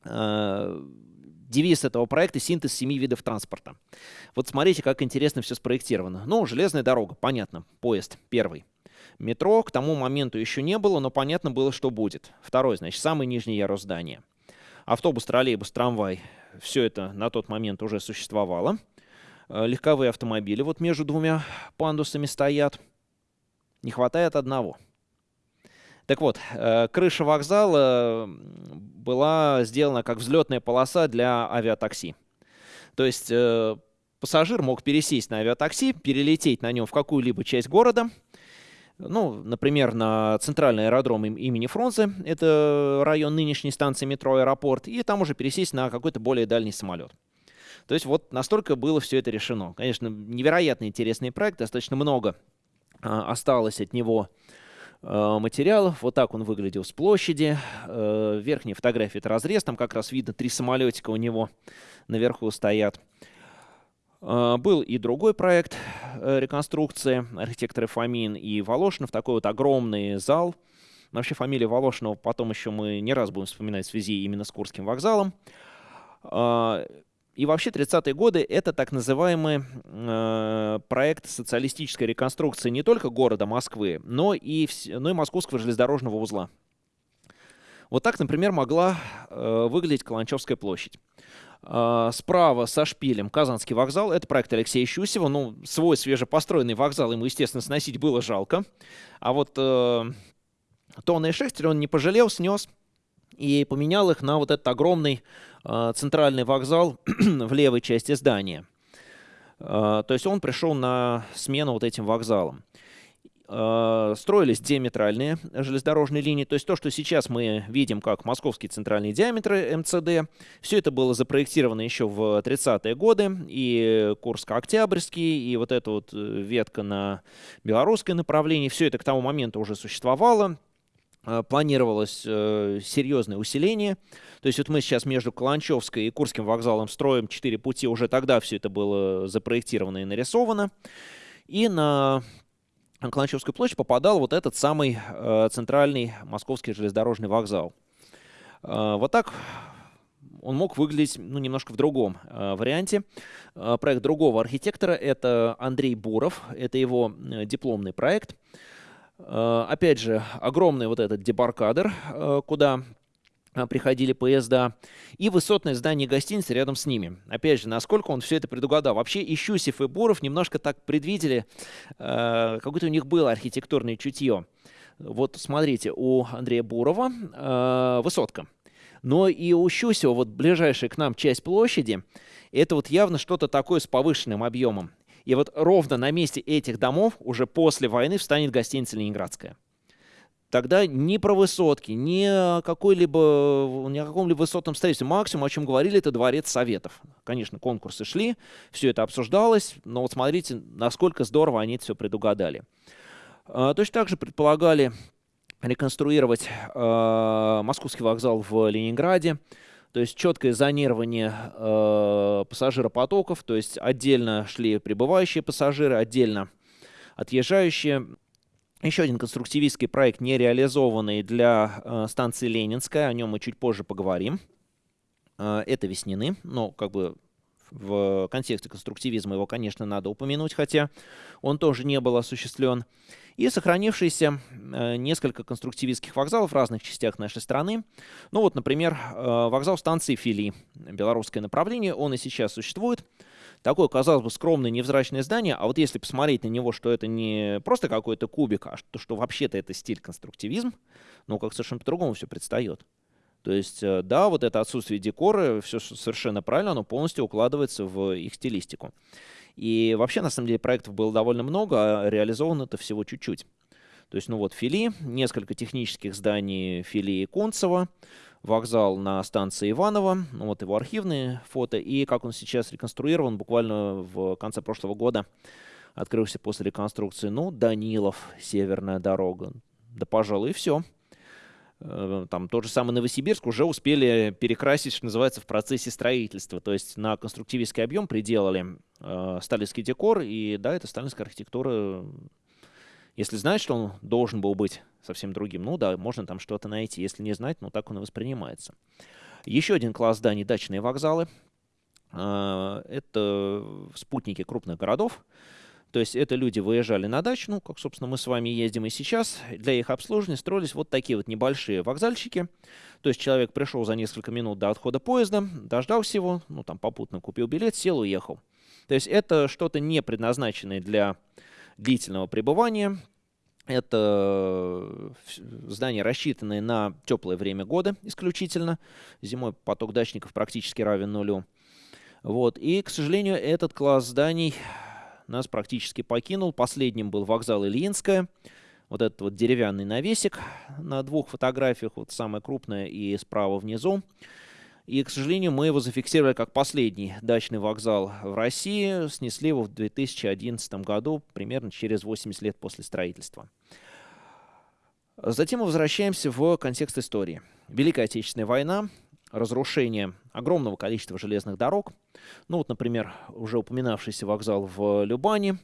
А, девиз этого проекта — синтез семи видов транспорта. Вот смотрите, как интересно все спроектировано. Ну, железная дорога, понятно, поезд первый. Метро к тому моменту еще не было, но понятно было, что будет. Второй, значит, самый нижний ярус здания. Автобус, троллейбус, трамвай — все это на тот момент уже существовало. Э, легковые автомобили вот между двумя пандусами стоят. Не хватает одного — так вот, э, крыша вокзала была сделана как взлетная полоса для авиатакси. То есть э, пассажир мог пересесть на авиатакси, перелететь на нем в какую-либо часть города, ну, например, на центральный аэродром имени Фрунзе, это район нынешней станции метро «Аэропорт», и там уже пересесть на какой-то более дальний самолет. То есть вот настолько было все это решено. Конечно, невероятно интересный проект, достаточно много а, осталось от него материалов. Вот так он выглядел с площади. Э, верхняя фотография — это разрез. Там как раз видно три самолетика у него наверху стоят. Э, был и другой проект реконструкции архитекторы Фомин и Волошинов. Такой вот огромный зал. Вообще фамилия Волошинова потом еще мы не раз будем вспоминать в связи именно с Курским вокзалом. И вообще 30-е годы это так называемый э, проект социалистической реконструкции не только города Москвы, но и, но и Московского железнодорожного узла. Вот так, например, могла э, выглядеть Каланчевская площадь. Э, справа со шпилем Казанский вокзал. Это проект Алексея Щусева. Ну, свой свежепостроенный вокзал ему, естественно, сносить было жалко. А вот э, Тонна и Шехтер он не пожалел, снес и поменял их на вот этот огромный центральный вокзал в левой части здания. Э, то есть он пришел на смену вот этим вокзалам. Э, строились диаметральные железнодорожные линии, то есть то, что сейчас мы видим как московские центральные диаметры МЦД, все это было запроектировано еще в 30-е годы, и Курско-Октябрьский, и вот эта вот ветка на белорусское направление, все это к тому моменту уже существовало, Э, планировалось э, серьезное усиление. То есть вот мы сейчас между Каланчевской и Курским вокзалом строим четыре пути. Уже тогда все это было запроектировано и нарисовано. И на Каланчевскую площадь попадал вот этот самый э, центральный московский железнодорожный вокзал. Э, вот так он мог выглядеть ну, немножко в другом э, варианте. Э, проект другого архитектора — это Андрей Буров. Это его э, дипломный проект. Э, опять же, огромный вот этот дебаркадер, э, куда э, приходили поезда, и высотное здание гостиницы рядом с ними. Опять же, насколько он все это предугадал. Вообще и Щусев, и Буров немножко так предвидели, какое-то у них было архитектурное чутье. Вот смотрите, у Андрея Бурова высотка. Но и у Щусева, вот ближайшая к нам часть площади, это вот явно что-то такое с повышенным объемом. И вот ровно на месте этих домов уже после войны встанет гостиница «Ленинградская». Тогда ни про высотки, ни о какой-либо, ни о каком-либо высотном строительстве. Максимум, о чем говорили, это дворец советов. Конечно, конкурсы шли, все это обсуждалось, но вот смотрите, насколько здорово они это все предугадали. А, точно так же предполагали реконструировать э, московский вокзал в Ленинграде. То есть четкое зонирование э, пассажиропотоков, то есть отдельно шли прибывающие пассажиры, отдельно отъезжающие. Еще один конструктивистский проект, не реализованный для э, станции Ленинская, о нем мы чуть позже поговорим. Э, это Веснины, но как бы в контексте конструктивизма его, конечно, надо упомянуть, хотя он тоже не был осуществлен. И сохранившиеся э, несколько конструктивистских вокзалов в разных частях нашей страны. Ну вот, например, э, вокзал станции Фили, белорусское направление, он и сейчас существует. Такое, казалось бы, скромное невзрачное здание, а вот если посмотреть на него, что это не просто какой-то кубик, а что, что вообще-то это стиль конструктивизм, ну, как совершенно по-другому все предстает. То есть, э, да, вот это отсутствие декора, все совершенно правильно, оно полностью укладывается в их стилистику. И вообще, на самом деле, проектов было довольно много, а реализовано это всего чуть-чуть. То есть, ну вот, Фили, несколько технических зданий Фили и Концева, вокзал на станции Иваново, ну вот его архивные фото, и как он сейчас реконструирован, буквально в конце прошлого года открылся после реконструкции, ну, Данилов, северная дорога, да, пожалуй, и все. Э, там тот же самый Новосибирск уже успели перекрасить, что называется, в процессе строительства. То есть на конструктивистский объем приделали э, сталинский декор, и да, это сталинская архитектура если знать, что он должен был быть совсем другим, ну да, можно там что-то найти. Если не знать, ну так он и воспринимается. Еще один класс зданий – дачные вокзалы. А, это спутники крупных городов. То есть это люди выезжали на дачу, ну, как, собственно, мы с вами ездим и сейчас. Для их обслуживания строились вот такие вот небольшие вокзальчики. То есть человек пришел за несколько минут до отхода поезда, дождался его, ну, там попутно купил билет, сел, уехал. То есть это что-то не предназначенное для длительного пребывания. Это здания, рассчитанные на теплое время года исключительно. Зимой поток дачников практически равен нулю. Вот. И, к сожалению, этот класс зданий нас практически покинул. Последним был вокзал Ильинская. Вот этот вот деревянный навесик на двух фотографиях, вот самая крупная и справа внизу. И, к сожалению, мы его зафиксировали как последний дачный вокзал в России. Снесли его в 2011 году, примерно через 80 лет после строительства. Затем мы возвращаемся в контекст истории. Великая Отечественная война, разрушение огромного количества железных дорог. Ну вот, например, уже упоминавшийся вокзал в Любане,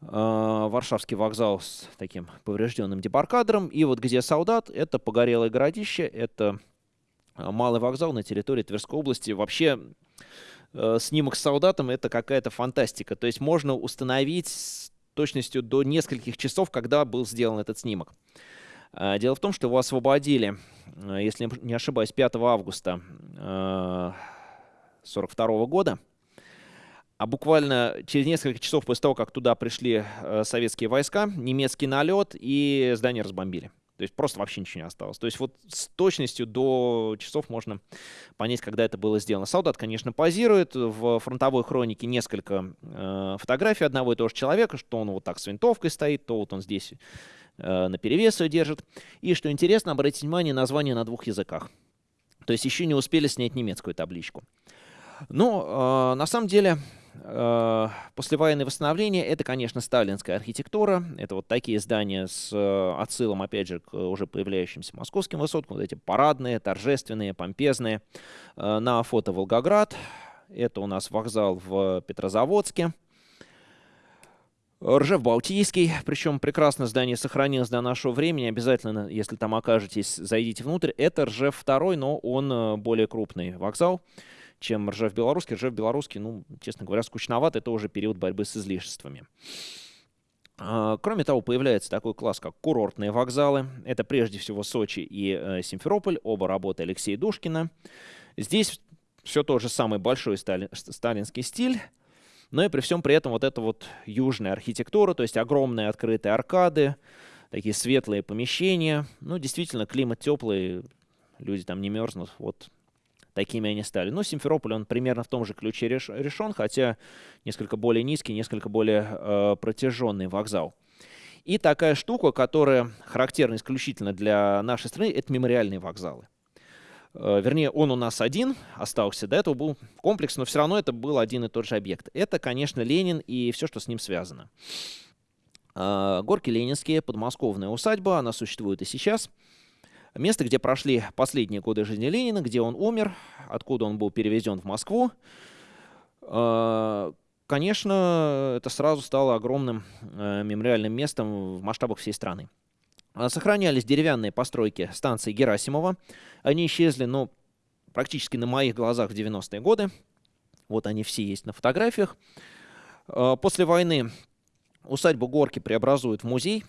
а, Варшавский вокзал с таким поврежденным дебаркадером. И вот где солдат, это погорелое городище, это а, малый вокзал на территории Тверской области. Вообще э, снимок с солдатом это какая-то фантастика. То есть можно установить с точностью до нескольких часов, когда был сделан этот снимок. А, дело в том, что его освободили, э, если не ошибаюсь, 5 августа 1942 э, года. А буквально через несколько часов после того, как туда пришли советские войска, немецкий налет и здание разбомбили. То есть просто вообще ничего не осталось. То есть вот с точностью до часов можно понять, когда это было сделано. Солдат, конечно, позирует. В фронтовой хронике несколько э, фотографий одного и того же человека, что он вот так с винтовкой стоит, то вот он здесь э, на перевес ее держит. И, что интересно, обратите внимание, название на двух языках. То есть еще не успели снять немецкую табличку. Но э, на самом деле Э, послевоенное восстановление — это, конечно, сталинская архитектура. Это вот такие здания с э, отсылом, опять же, к уже появляющимся московским высоткам. Вот эти парадные, торжественные, помпезные. Э, на фото Волгоград. Это у нас вокзал в Петрозаводске. Ржев-Балтийский, причем прекрасно здание сохранилось до нашего времени. Обязательно, если там окажетесь, зайдите внутрь. Это Ржев-2, но он более крупный вокзал чем Ржев Белорусский. Ржев Белорусский, ну, честно говоря, скучноват. Это уже период борьбы с излишествами. А, кроме того, появляется такой класс, как курортные вокзалы. Это прежде всего Сочи и э, Симферополь, оба работы Алексея Душкина. Здесь все тот же самый большой стали, сталинский стиль, но и при всем при этом вот эта вот южная архитектура, то есть огромные открытые аркады, такие светлые помещения. Ну, действительно, климат теплый, люди там не мерзнут. Вот такими они стали. Но Симферополь, он примерно в том же ключе реш, решен, хотя несколько более низкий, несколько более э, протяженный вокзал. И такая штука, которая характерна исключительно для нашей страны, это мемориальные вокзалы. Э, вернее, он у нас один остался, до этого был комплекс, но все равно это был один и тот же объект. Это, конечно, Ленин и все, что с ним связано. Э, горки Ленинские, подмосковная усадьба, она существует и сейчас. Место, где прошли последние годы жизни Ленина, где он умер, откуда он был перевезен в Москву. Э, конечно, это сразу стало огромным мемориальным местом в масштабах всей страны. А, сохранялись деревянные постройки станции Герасимова. Они исчезли, ну, практически на моих глазах в 90-е годы. Вот они все есть на фотографиях. А, после войны усадьбу Горки преобразуют в музей.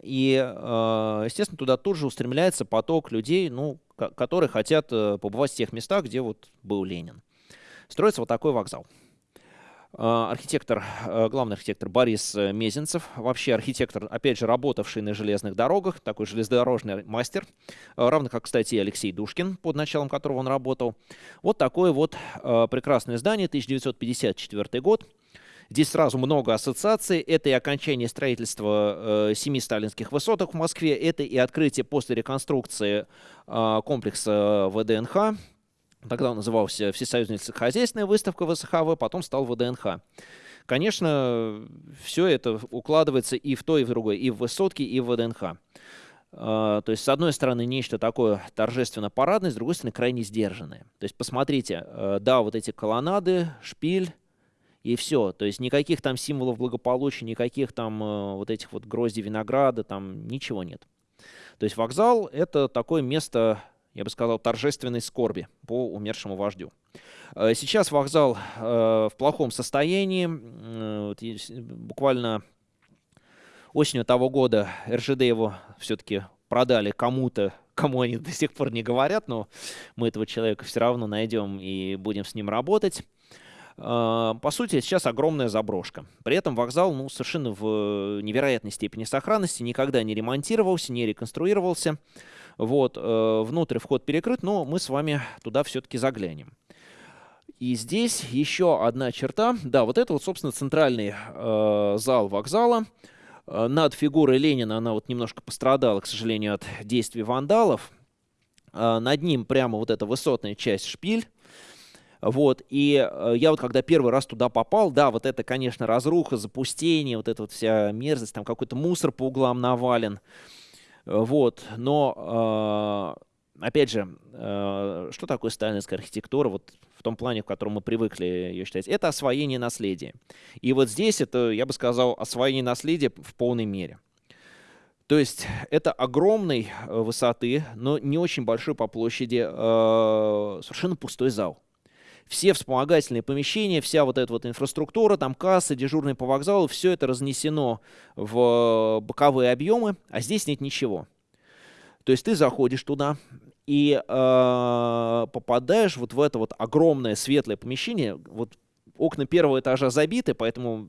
И, а, естественно, туда тут же устремляется поток людей, ну, которые хотят э, побывать в тех местах, где вот был Ленин. Строится вот такой вокзал. А, архитектор, а, главный архитектор Борис э, Мезенцев, вообще архитектор, опять же, работавший на железных дорогах, такой железнодорожный мастер, а, равно как, кстати, и Алексей Душкин, под началом которого он работал. Вот такое вот прекрасное здание, 1954 год. Здесь сразу много ассоциаций. Это и окончание строительства э, семи сталинских высоток в Москве, это и открытие после реконструкции э, комплекса ВДНХ, Тогда он назывался Всесоюзная сельскохозяйственная выставка ВСХВ, потом стал ВДНХ. Конечно, все это укладывается и в то, и в другое, и в высотки, и в ВДНХ. А, то есть, с одной стороны, нечто такое торжественно-парадное, с другой стороны, крайне сдержанное. То есть, посмотрите, э, да, вот эти колоннады, шпиль, и все. То есть, никаких там символов благополучия, никаких там э, вот этих вот гроздей винограда, там ничего нет. То есть, вокзал — это такое место я бы сказал, торжественной скорби по умершему вождю. Э, сейчас вокзал э, в плохом состоянии. Буквально осенью того года РЖД его все-таки продали кому-то, кому они до сих пор не говорят, но мы этого человека все равно найдем и будем с ним работать. Э, по сути, сейчас огромная заброшка. При этом вокзал ну, совершенно в невероятной степени сохранности, никогда не ремонтировался, не реконструировался. Вот, э, внутрь вход перекрыт, но мы с вами туда все-таки заглянем. И здесь еще одна черта. Да, вот это вот, собственно, центральный э, зал вокзала. Э, над фигурой Ленина она вот немножко пострадала, к сожалению, от действий вандалов. Над ним прямо вот эта высотная часть шпиль. Вот, и я вот когда первый раз туда попал, да, вот это, конечно, разруха, запустение, вот эта вот вся мерзость, там какой-то мусор по углам навален. Вот, но, э, опять же, э, что такое сталинская архитектура, вот в том плане, в котором мы привыкли ее считать? Это освоение наследия. И вот здесь это, я бы сказал, освоение наследия в полной мере. То есть это огромной э, высоты, но не очень большой по площади, совершенно пустой зал все вспомогательные помещения, вся вот эта вот инфраструктура, там кассы, дежурные по вокзалу, все это разнесено в боковые объемы, а здесь нет ничего. То есть ты заходишь туда и э, попадаешь вот в это вот огромное светлое помещение. Вот окна первого этажа забиты, поэтому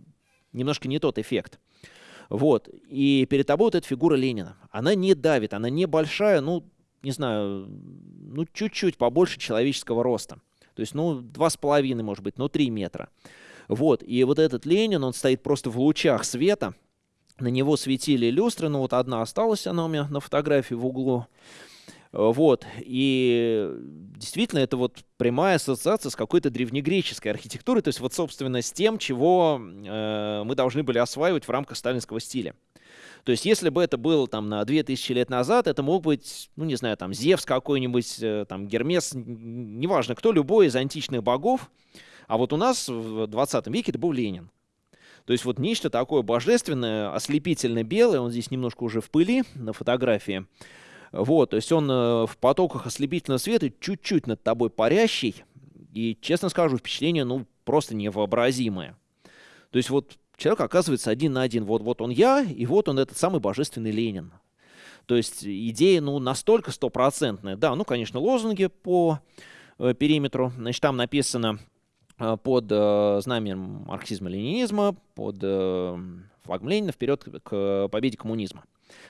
немножко не тот эффект. Вот. И перед тобой вот эта фигура Ленина. Она не давит, она небольшая, ну, не знаю, ну, чуть-чуть побольше человеческого роста. То есть, ну, два с половиной, может быть, ну, три метра. Вот, и вот этот Ленин, он стоит просто в лучах света, на него светили люстры, ну, вот одна осталась, она у меня на фотографии в углу. Вот, и действительно, это вот прямая ассоциация с какой-то древнегреческой архитектурой, то есть вот, собственно, с тем, чего э, мы должны были осваивать в рамках сталинского стиля. То есть, если бы это было там на 2000 лет назад, это мог быть, ну, не знаю, там, Зевс какой-нибудь, э, там, Гермес, неважно кто, любой из античных богов. А вот у нас в 20 веке это был Ленин. То есть вот нечто такое божественное, ослепительно белое, он здесь немножко уже в пыли на фотографии. Вот, то есть он э, в потоках ослепительного света чуть-чуть над тобой парящий. И, честно скажу, впечатление, ну, просто невообразимое. То есть вот человек оказывается один на один. Вот, вот он я, и вот он этот самый божественный Ленин. То есть идея, ну, настолько стопроцентная. Да, ну, конечно, лозунги по э, периметру. Значит, там написано э, под э, знаменем марксизма-ленинизма, под э, флагом Ленина вперед к победе коммунизма.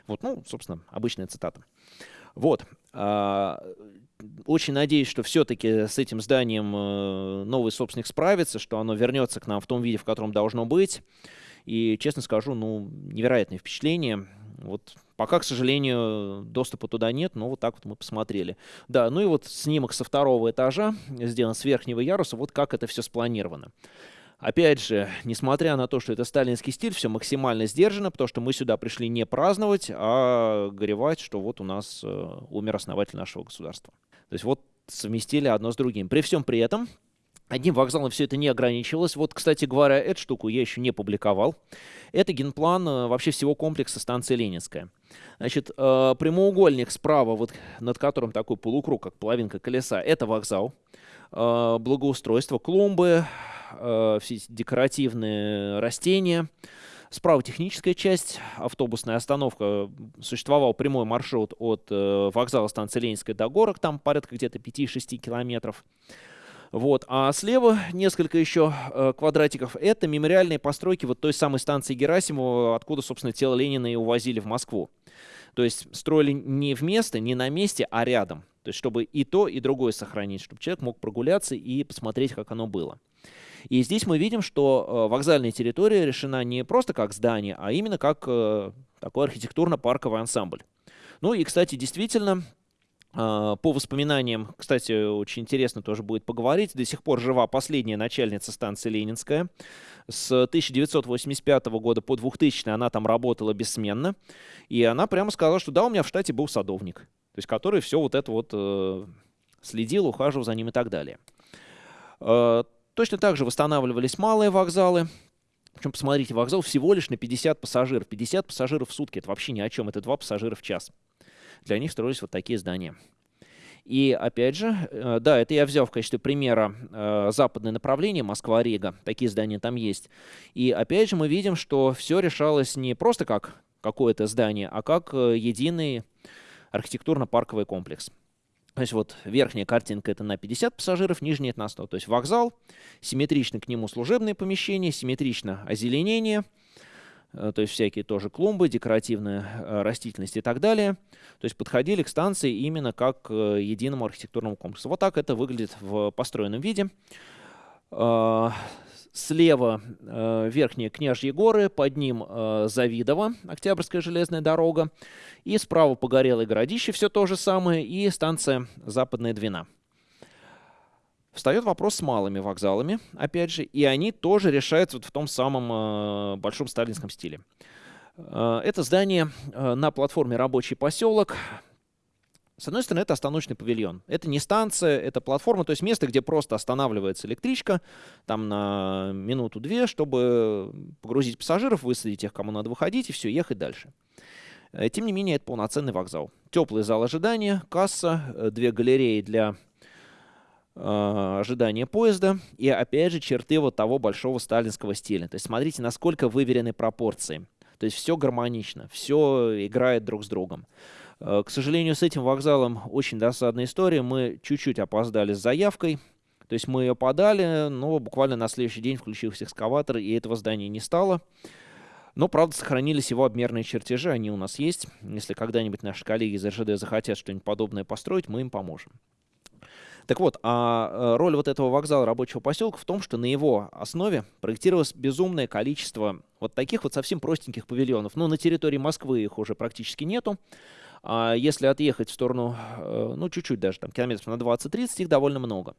Вот, ну, собственно, обычная цитата. Вот. А, очень надеюсь, что все-таки с этим зданием э, новый собственник справится, что оно вернется к нам в том виде, в котором должно быть. И, честно скажу, ну, невероятное впечатление. Вот пока, к сожалению, доступа туда нет, но вот так вот мы посмотрели. Да, ну и вот снимок со второго этажа, сделан с верхнего яруса, вот как это все спланировано. Опять же, несмотря на то, что это сталинский стиль, все максимально сдержано, потому что мы сюда пришли не праздновать, а горевать, что вот у нас э, умер основатель нашего государства. То есть вот совместили одно с другим. При всем при этом Одним вокзалом все это не ограничивалось. Вот, кстати говоря, эту штуку я еще не публиковал. Это генплан э, вообще всего комплекса станции Ленинская. Значит, э, прямоугольник справа, вот над которым такой полукруг, как половинка колеса, это вокзал. Благоустройство, клумбы, э, все декоративные растения. Справа техническая часть, автобусная остановка. Существовал прямой маршрут от э, вокзала станции Ленинская до горок, там порядка где-то 5-6 километров. Вот. А слева несколько еще э, квадратиков. Это мемориальные постройки вот той самой станции Герасимова, откуда, собственно, тело Ленина и увозили в Москву. То есть строили не вместо, не на месте, а рядом. То есть чтобы и то, и другое сохранить, чтобы человек мог прогуляться и посмотреть, как оно было. И здесь мы видим, что э, вокзальная территория решена не просто как здание, а именно как э, такой архитектурно-парковый ансамбль. Ну и, кстати, действительно, а, по воспоминаниям, кстати, очень интересно тоже будет поговорить, до сих пор жива последняя начальница станции Ленинская. С 1985 года по 2000 она там работала бессменно. И она прямо сказала, что да, у меня в штате был садовник, то есть который все вот это вот э, следил, ухаживал за ним и так далее. Точно так же восстанавливались малые вокзалы. Причем, посмотрите, вокзал всего лишь на 50 пассажиров. 50 пассажиров в сутки, это вообще ни о чем, это 2 пассажира в час. Для них строились вот такие здания. И опять же, э, да, это я взял в качестве примера э, западное направление Москва-Рига, такие здания там есть. И опять же мы видим, что все решалось не просто как какое-то здание, а как э, единый архитектурно-парковый комплекс. То есть вот верхняя картинка это на 50 пассажиров, нижняя это на 100. То есть вокзал, симметрично к нему служебные помещения, симметрично озеленение – Э, то есть всякие тоже клумбы, декоративная э, растительность и так далее. То есть подходили к станции именно как к э, единому архитектурному комплексу. Вот так это выглядит в построенном виде. Слева верхние Княжьи горы, под ним Завидово, Октябрьская железная дорога. И справа Погорелое городище, все то же самое, и станция Западная Двина. Встает вопрос с малыми вокзалами, опять же, и они тоже решаются вот в том самом э, большом сталинском стиле. Э, это здание э, на платформе «Рабочий поселок». С одной стороны, это остановочный павильон. Это не станция, это платформа, то есть место, где просто останавливается электричка там на минуту-две, чтобы погрузить пассажиров, высадить их, кому надо выходить, и все, ехать дальше. Э, тем не менее, это полноценный вокзал. Теплый зал ожидания, касса, э, две галереи для э, ожидания поезда и, опять же, черты вот того большого сталинского стиля. То есть смотрите, насколько выверены пропорции. То есть все гармонично, все играет друг с другом. Э, к сожалению, с этим вокзалом очень досадная история. Мы чуть-чуть опоздали с заявкой. То есть мы ее подали, но буквально на следующий день включился экскаватор, и этого здания не стало. Но, правда, сохранились его обмерные чертежи, они у нас есть. Если когда-нибудь наши коллеги из РЖД захотят что-нибудь подобное построить, мы им поможем. Так вот, а э, роль вот этого вокзала рабочего поселка в том, что на его основе проектировалось безумное количество вот таких вот совсем простеньких павильонов. Но на территории Москвы их уже практически нету. А если отъехать в сторону, э, ну, чуть-чуть даже, там, километров на 20-30, их довольно много.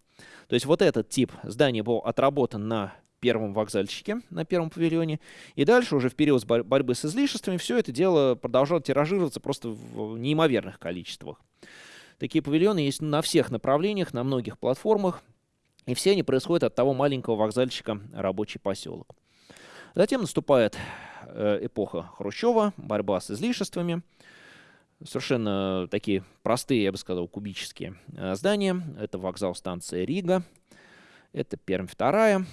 То есть вот этот тип здания был отработан на первом вокзальчике, на первом павильоне. И дальше уже в период борьбы с излишествами все это дело продолжало тиражироваться просто в неимоверных количествах. Такие павильоны есть на всех направлениях, на многих платформах, и все они происходят от того маленького вокзальчика «Рабочий поселок». Затем наступает э, эпоха Хрущева, борьба с излишествами, совершенно такие простые, я бы сказал, кубические э, здания. Это вокзал станции Рига, это Пермь вторая,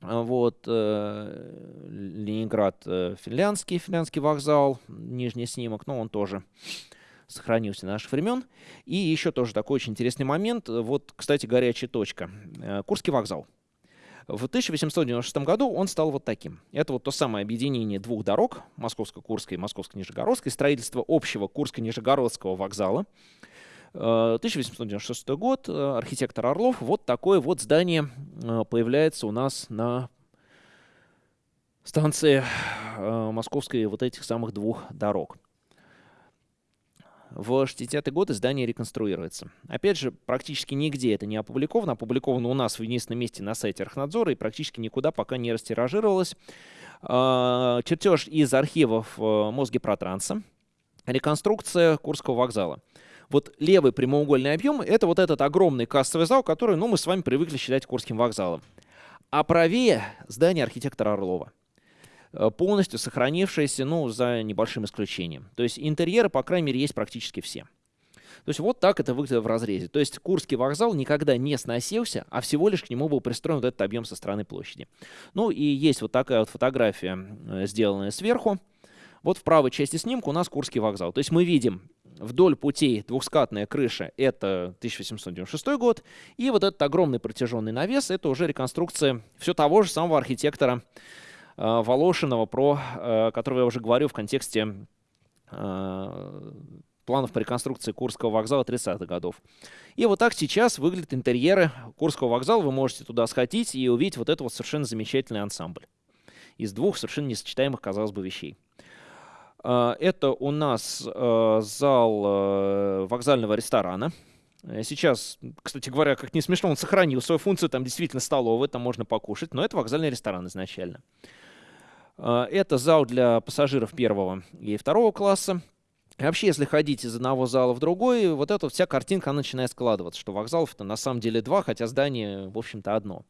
вот, э, Ленинград финляндский, финляндский вокзал, нижний снимок, но он тоже сохранился наших времен. И еще тоже такой очень интересный момент. Вот, кстати, горячая точка. Э, Курский вокзал. В 1896 году он стал вот таким. Это вот то самое объединение двух дорог, Московско-Курской и Московско-Нижегородской, строительство общего Курско-Нижегородского вокзала. 1896 год, архитектор Орлов, вот такое вот здание появляется у нас на станции московской вот этих самых двух дорог. В 60-е годы здание реконструируется. Опять же, практически нигде это не опубликовано. Опубликовано у нас в единственном месте на сайте Архнадзора и практически никуда пока не растиражировалось. А, чертеж из архивов э, Мосгипротранса. Реконструкция Курского вокзала. Вот левый прямоугольный объем — это вот этот огромный кассовый зал, который ну, мы с вами привыкли считать Курским вокзалом. А правее здание архитектора Орлова. Э, полностью сохранившаяся, ну, за небольшим исключением. То есть интерьеры, по крайней мере, есть практически все. То есть вот так это выглядит в разрезе. То есть Курский вокзал никогда не сносился, а всего лишь к нему был пристроен вот этот объем со стороны площади. Ну и есть вот такая вот фотография, э, сделанная сверху. Вот в правой части снимка у нас Курский вокзал. То есть мы видим вдоль путей двухскатная крыша, это 1896 год, и вот этот огромный протяженный навес, это уже реконструкция все того же самого архитектора Волошинова, про э, которого я уже говорю в контексте э, планов по реконструкции Курского вокзала 30-х годов. И вот так сейчас выглядят интерьеры Курского вокзала. Вы можете туда сходить и увидеть вот этот вот совершенно замечательный ансамбль из двух совершенно несочетаемых, казалось бы, вещей. Это у нас зал вокзального ресторана. Сейчас, кстати говоря, как не смешно, он сохранил свою функцию, там действительно столовая, там можно покушать, но это вокзальный ресторан изначально. А, это зал для пассажиров первого и второго класса. И вообще, если ходить из одного зала в другой, вот эта вся картинка начинает складываться, что вокзалов-то на самом деле два, хотя здание, в общем-то, одно.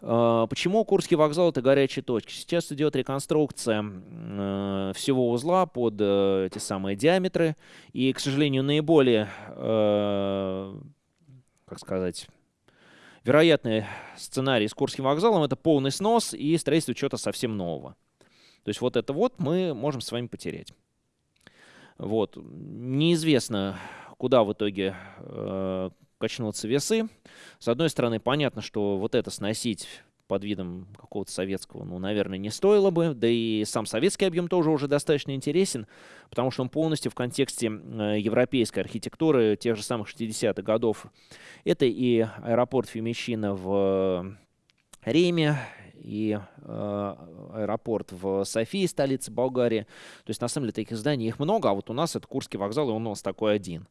А, почему Курский вокзал — это горячая точка? Сейчас идет реконструкция э, всего узла под э, те самые диаметры, и, к сожалению, наиболее, э, как сказать, вероятный сценарий с Курским вокзалом — это полный снос и строительство чего-то совсем нового. То есть вот это вот мы можем с вами потерять. Вот. Неизвестно, куда в итоге э, качнутся весы. С одной стороны, понятно, что вот это сносить под видом какого-то советского, ну, наверное, не стоило бы. Да и сам советский объем тоже уже достаточно интересен, потому что он полностью в контексте э, европейской архитектуры тех же самых 60-х годов. Это и аэропорт Фемичино в Риме, и э, аэропорт в Софии, столице Болгарии. То есть, на самом деле, таких зданий их много, а вот у нас это Курский вокзал, и он у нас такой один.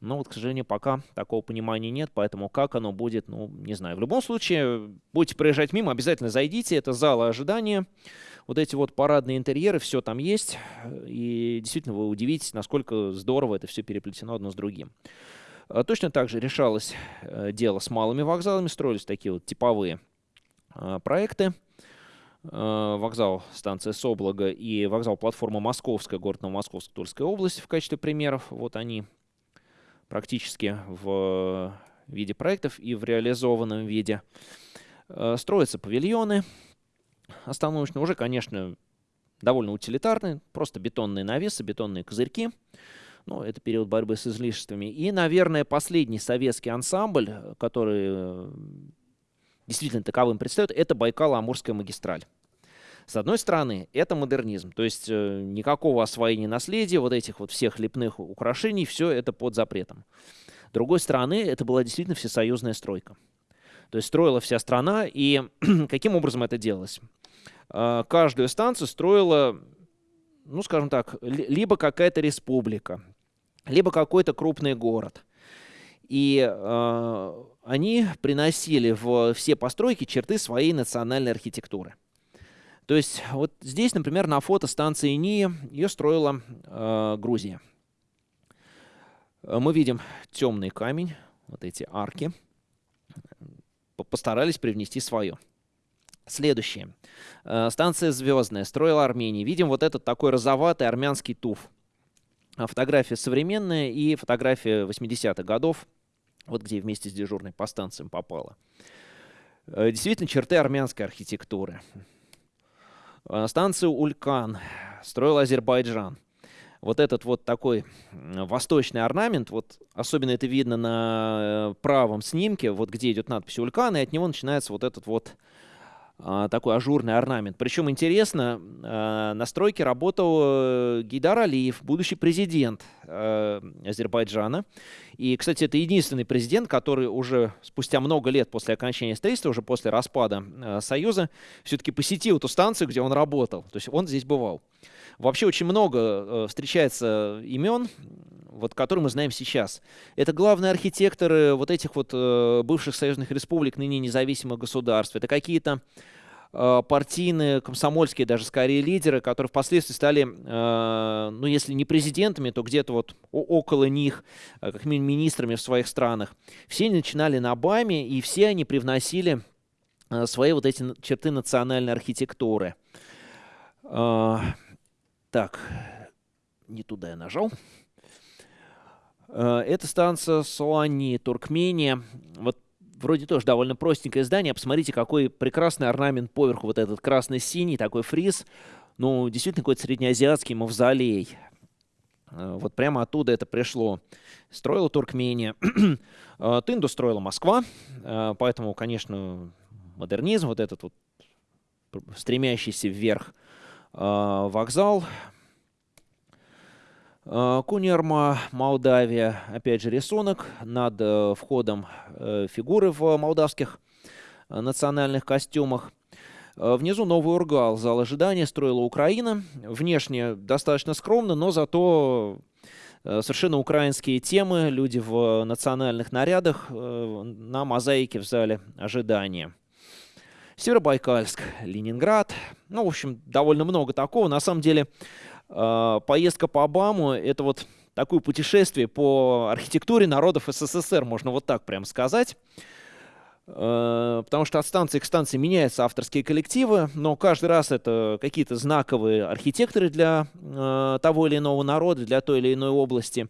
Но вот, к сожалению, пока такого понимания нет, поэтому как оно будет, ну, не знаю. В любом случае, будете проезжать мимо, обязательно зайдите, это залы ожидания. Вот эти вот парадные интерьеры, все там есть, и действительно вы удивитесь, насколько здорово это все переплетено одно с другим. А точно так же решалось э, дело с малыми вокзалами, строились такие вот типовые проекты. Э, вокзал станция Соблага и вокзал платформа Московская, город Новомосковск, Тульская область в качестве примеров. Вот они практически в виде проектов и в реализованном виде. Э, строятся павильоны остановочные, уже, конечно, довольно утилитарные, просто бетонные навесы, бетонные козырьки. Ну, это период борьбы с излишествами. И, наверное, последний советский ансамбль, который действительно таковым предстает, это Байкало-Амурская магистраль. С одной стороны, это модернизм, то есть э, никакого освоения наследия, вот этих вот всех лепных украшений, все это под запретом. С другой стороны, это была действительно всесоюзная стройка. То есть строила вся страна, и каким образом это делалось? Э, каждую станцию строила, ну, скажем так, либо какая-то республика, либо какой-то крупный город – и э, они приносили в все постройки черты своей национальной архитектуры. То есть вот здесь, например, на фото станции НИИ ее строила э, Грузия. Мы видим темный камень, вот эти арки. Постарались привнести свое. Следующее. Э, станция Звездная строила Армения. Видим вот этот такой розоватый армянский туф. Фотография современная и фотография 80-х годов вот где вместе с дежурной по станциям попало. Э, действительно, черты армянской архитектуры. Э, станцию Улькан строил Азербайджан. Вот этот вот такой восточный орнамент, вот особенно это видно на э, правом снимке, вот где идет надпись Улькан, и от него начинается вот этот вот такой ажурный орнамент. Причем интересно, а, на стройке работал э, Гейдар Алиев, будущий президент э, Азербайджана. И, кстати, это единственный президент, который уже спустя много лет после окончания строительства, уже после распада э, Союза, все-таки посетил эту станцию, где он работал. То есть он здесь бывал. Вообще очень много встречается имен, вот, которые мы знаем сейчас. Это главные архитекторы вот этих вот бывших союзных республик, ныне независимых государств. Это какие-то Э, партийные, комсомольские даже скорее лидеры, которые впоследствии стали, э, ну если не президентами, то где-то вот около них, э, как минимум министрами в своих странах. Все начинали на БАМе, и все они привносили свои вот эти черты национальной архитектуры. Так, не туда я нажал. Это станция Суани, Туркмения. Вот вроде тоже довольно простенькое здание. Посмотрите, какой прекрасный орнамент поверху. Вот этот красно-синий такой фриз. Ну, действительно, какой-то среднеазиатский мавзолей. Э, вот прямо оттуда это пришло. Строила Туркмения. Э, Тынду строила Москва. Э, поэтому, конечно, модернизм, вот этот вот стремящийся вверх вокзал Э, Кунерма, Молдавия, опять же рисунок над э, входом э, фигуры в молдавских национальных костюмах. Внизу Новый Ургал, зал ожидания, строила Украина. Внешне достаточно скромно, но зато совершенно украинские темы, люди в национальных нарядах на мозаике в зале ожидания. Северобайкальск, Ленинград. Ну, в общем, довольно много такого. На самом деле, поездка по Обаму — это вот такое путешествие по архитектуре народов СССР, можно вот так прям сказать. А, потому что от станции к станции меняются авторские коллективы, но каждый раз это какие-то знаковые архитекторы для а, того или иного народа, для той или иной области.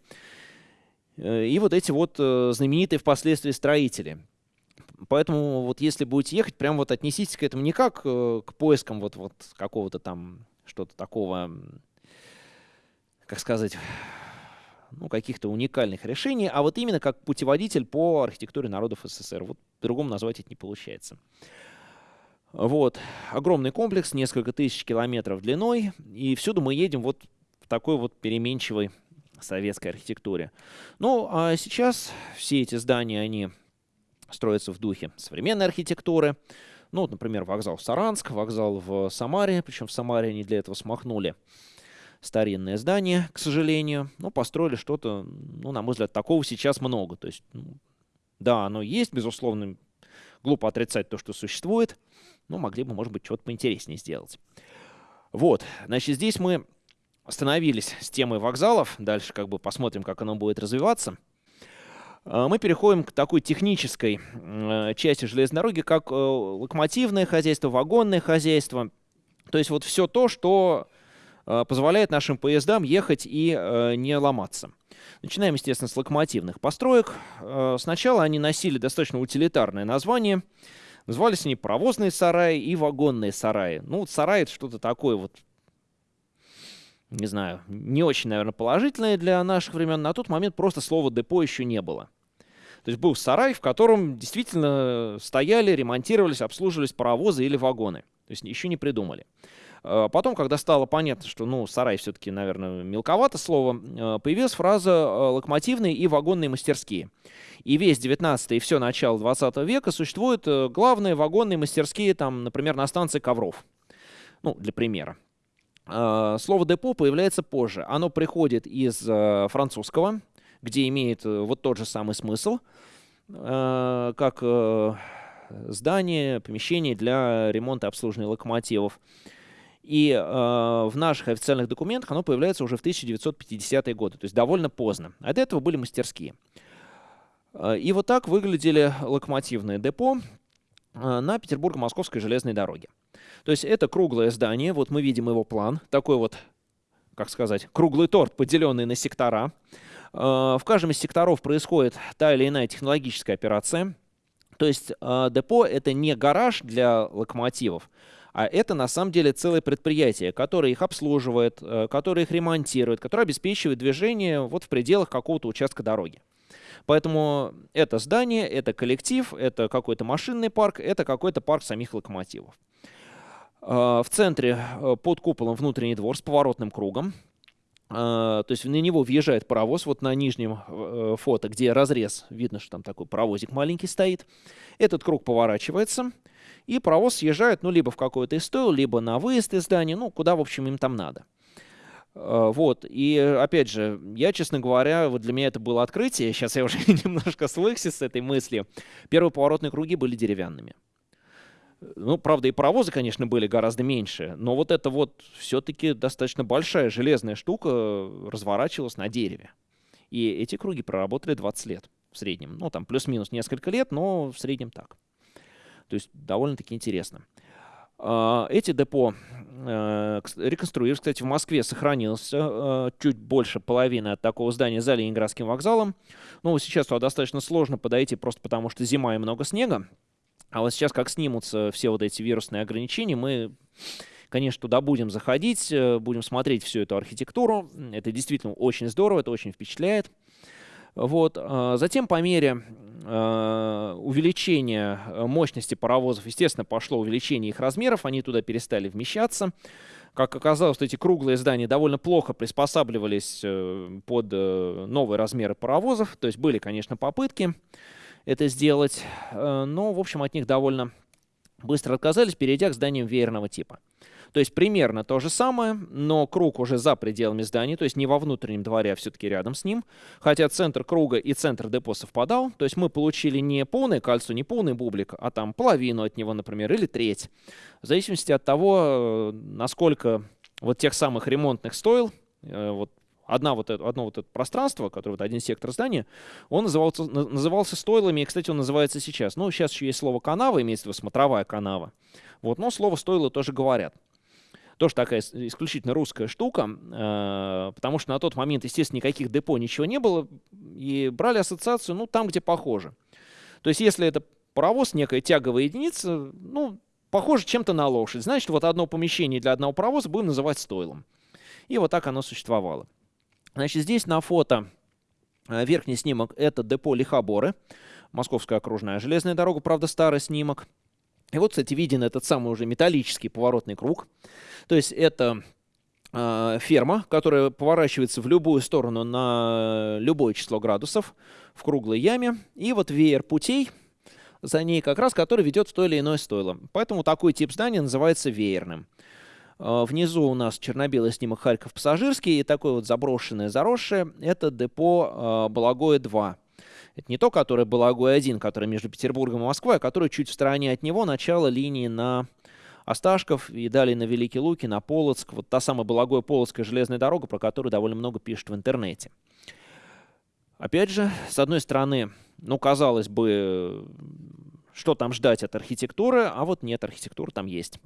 И вот эти вот э, знаменитые впоследствии строители. Поэтому вот если будете ехать, прям вот отнеситесь к этому не как э, к поискам вот, вот какого-то там что-то такого как сказать, ну, каких-то уникальных решений, а вот именно как путеводитель по архитектуре народов СССР. Вот по-другому назвать это не получается. Вот. Огромный комплекс, несколько тысяч километров длиной, и всюду мы едем вот в такой вот переменчивой советской архитектуре. Ну, а сейчас все эти здания, они строятся в духе современной архитектуры. Ну, вот, например, вокзал в Саранск, вокзал в Самаре, причем в Самаре они для этого смахнули старинное здание, к сожалению. Но построили что-то, ну, на мой взгляд, такого сейчас много. То есть, ну, да, оно есть, безусловно, глупо отрицать то, что существует, но могли бы, может быть, что-то поинтереснее сделать. Вот, значит, здесь мы остановились с темой вокзалов. Дальше как бы посмотрим, как оно будет развиваться. А, мы переходим к такой технической э, части железной дороги, как э, локомотивное хозяйство, вагонное хозяйство. То есть вот все то, что позволяет нашим поездам ехать и э, не ломаться. Начинаем, естественно, с локомотивных построек. Э, сначала они носили достаточно утилитарное название. Назывались они паровозные сараи и вагонные сараи. Ну, сарай — это что-то такое вот, не знаю, не очень, наверное, положительное для наших времен. На тот момент просто слова «депо» еще не было. То есть был сарай, в котором действительно стояли, ремонтировались, обслуживались паровозы или вагоны. То есть еще не придумали. Э, потом, когда стало понятно, что, ну, сарай все-таки, наверное, мелковато слово, э, появилась фраза э, «локомотивные и вагонные мастерские». И весь 19 и все начало 20 века существуют главные вагонные мастерские, там, например, на станции Ковров. Ну, для примера. Слово «депо» появляется позже. Оно приходит из французского, где имеет вот тот же самый смысл, как здание, помещение для ремонта и обслуживания локомотивов. И э, в наших официальных документах оно появляется уже в 1950-е годы, то есть довольно поздно. До этого были мастерские. Э, и вот так выглядели локомотивные депо э, на Петербурго-Московской железной дороге. То есть это круглое здание, вот мы видим его план, такой вот, как сказать, круглый торт, поделенный на сектора. Э, в каждом из секторов происходит та или иная технологическая операция. То есть депо — это не гараж для локомотивов, а это на самом деле целое предприятие, которое их обслуживает, э, которое их ремонтирует, которое обеспечивает движение вот в пределах какого-то участка дороги. Поэтому это здание, это коллектив, это какой-то машинный парк, это какой-то парк самих локомотивов. В центре под куполом внутренний двор с поворотным кругом. То есть на него въезжает паровоз, вот на нижнем фото, где разрез, видно, что там такой паровозик маленький стоит. Этот круг поворачивается, и паровоз съезжает, ну, либо в какой-то из либо на выезд из здания, ну, куда, в общем, им там надо. Э, вот, и опять же, я, честно говоря, вот для меня это было открытие, сейчас я уже немножко свыкся с этой мыслью. Первые поворотные круги были деревянными. Ну, правда, и паровозы, конечно, были гораздо меньше, но вот это вот все-таки достаточно большая железная штука разворачивалась на дереве. И эти круги проработали 20 лет в среднем. Ну, там плюс-минус несколько лет, но в среднем так. То есть довольно-таки интересно. А, эти депо э, реконструировались. Кстати, в Москве сохранился э, чуть больше половины от такого здания за Ленинградским вокзалом. Но сейчас туда достаточно сложно подойти, просто потому что зима и много снега. А вот сейчас, как снимутся все вот эти вирусные ограничения, мы, конечно, туда будем заходить, э, будем смотреть всю эту архитектуру. Это действительно очень здорово, это очень впечатляет. Вот. А, затем по мере а, увеличения э, мощности паровозов, естественно, пошло увеличение их размеров, они туда перестали вмещаться. Как оказалось, эти круглые здания довольно плохо приспосабливались э, под э, новые размеры паровозов. То есть были, конечно, попытки это сделать, но, в общем, от них довольно быстро отказались, перейдя к зданиям веерного типа. То есть примерно то же самое, но круг уже за пределами здания, то есть не во внутреннем дворе, а все-таки рядом с ним. Хотя центр круга и центр депо совпадал, то есть мы получили не полное кольцо, не полный бублик, а там половину от него, например, или треть. В зависимости от того, насколько вот тех самых ремонтных стоил, э, вот одна вот это, одно вот это пространство, которое вот один сектор здания, он назывался, назывался стойлами, и, кстати, он называется сейчас. Ну, сейчас еще есть слово канава, имеется в виду смотровая канава. Вот, но слово стойло тоже говорят тоже такая исключительно русская штука, э, потому что на тот момент, естественно, никаких депо, ничего не было, и брали ассоциацию, ну, там, где похоже. То есть, если это паровоз, некая тяговая единица, ну, похоже чем-то на лошадь, значит, вот одно помещение для одного паровоза будем называть стойлом. И вот так оно существовало. Значит, здесь на фото э, верхний снимок — это депо Лихоборы, Московская окружная железная дорога, правда, старый снимок — и вот, кстати, виден этот самый уже металлический поворотный круг. То есть это э, ферма, которая поворачивается в любую сторону на любое число градусов в круглой яме. И вот веер путей за ней как раз, который ведет в то или иное стойло. Поэтому такой тип здания называется веерным. Э, внизу у нас черно-белый снимок Харьков пассажирский и такое вот заброшенное, заросшее. Это депо э, Балагое-2. Это не то, которое Балагой-1, которое между Петербургом и Москвой, а которое чуть в стороне от него, начало линии на Осташков и далее на Великие Луки, на Полоцк. Вот та самая Балагой-Полоцкая железная дорога, про которую довольно много пишут в интернете. Опять же, с одной стороны, ну, казалось бы, что там ждать от архитектуры, а вот нет, архитектура там есть.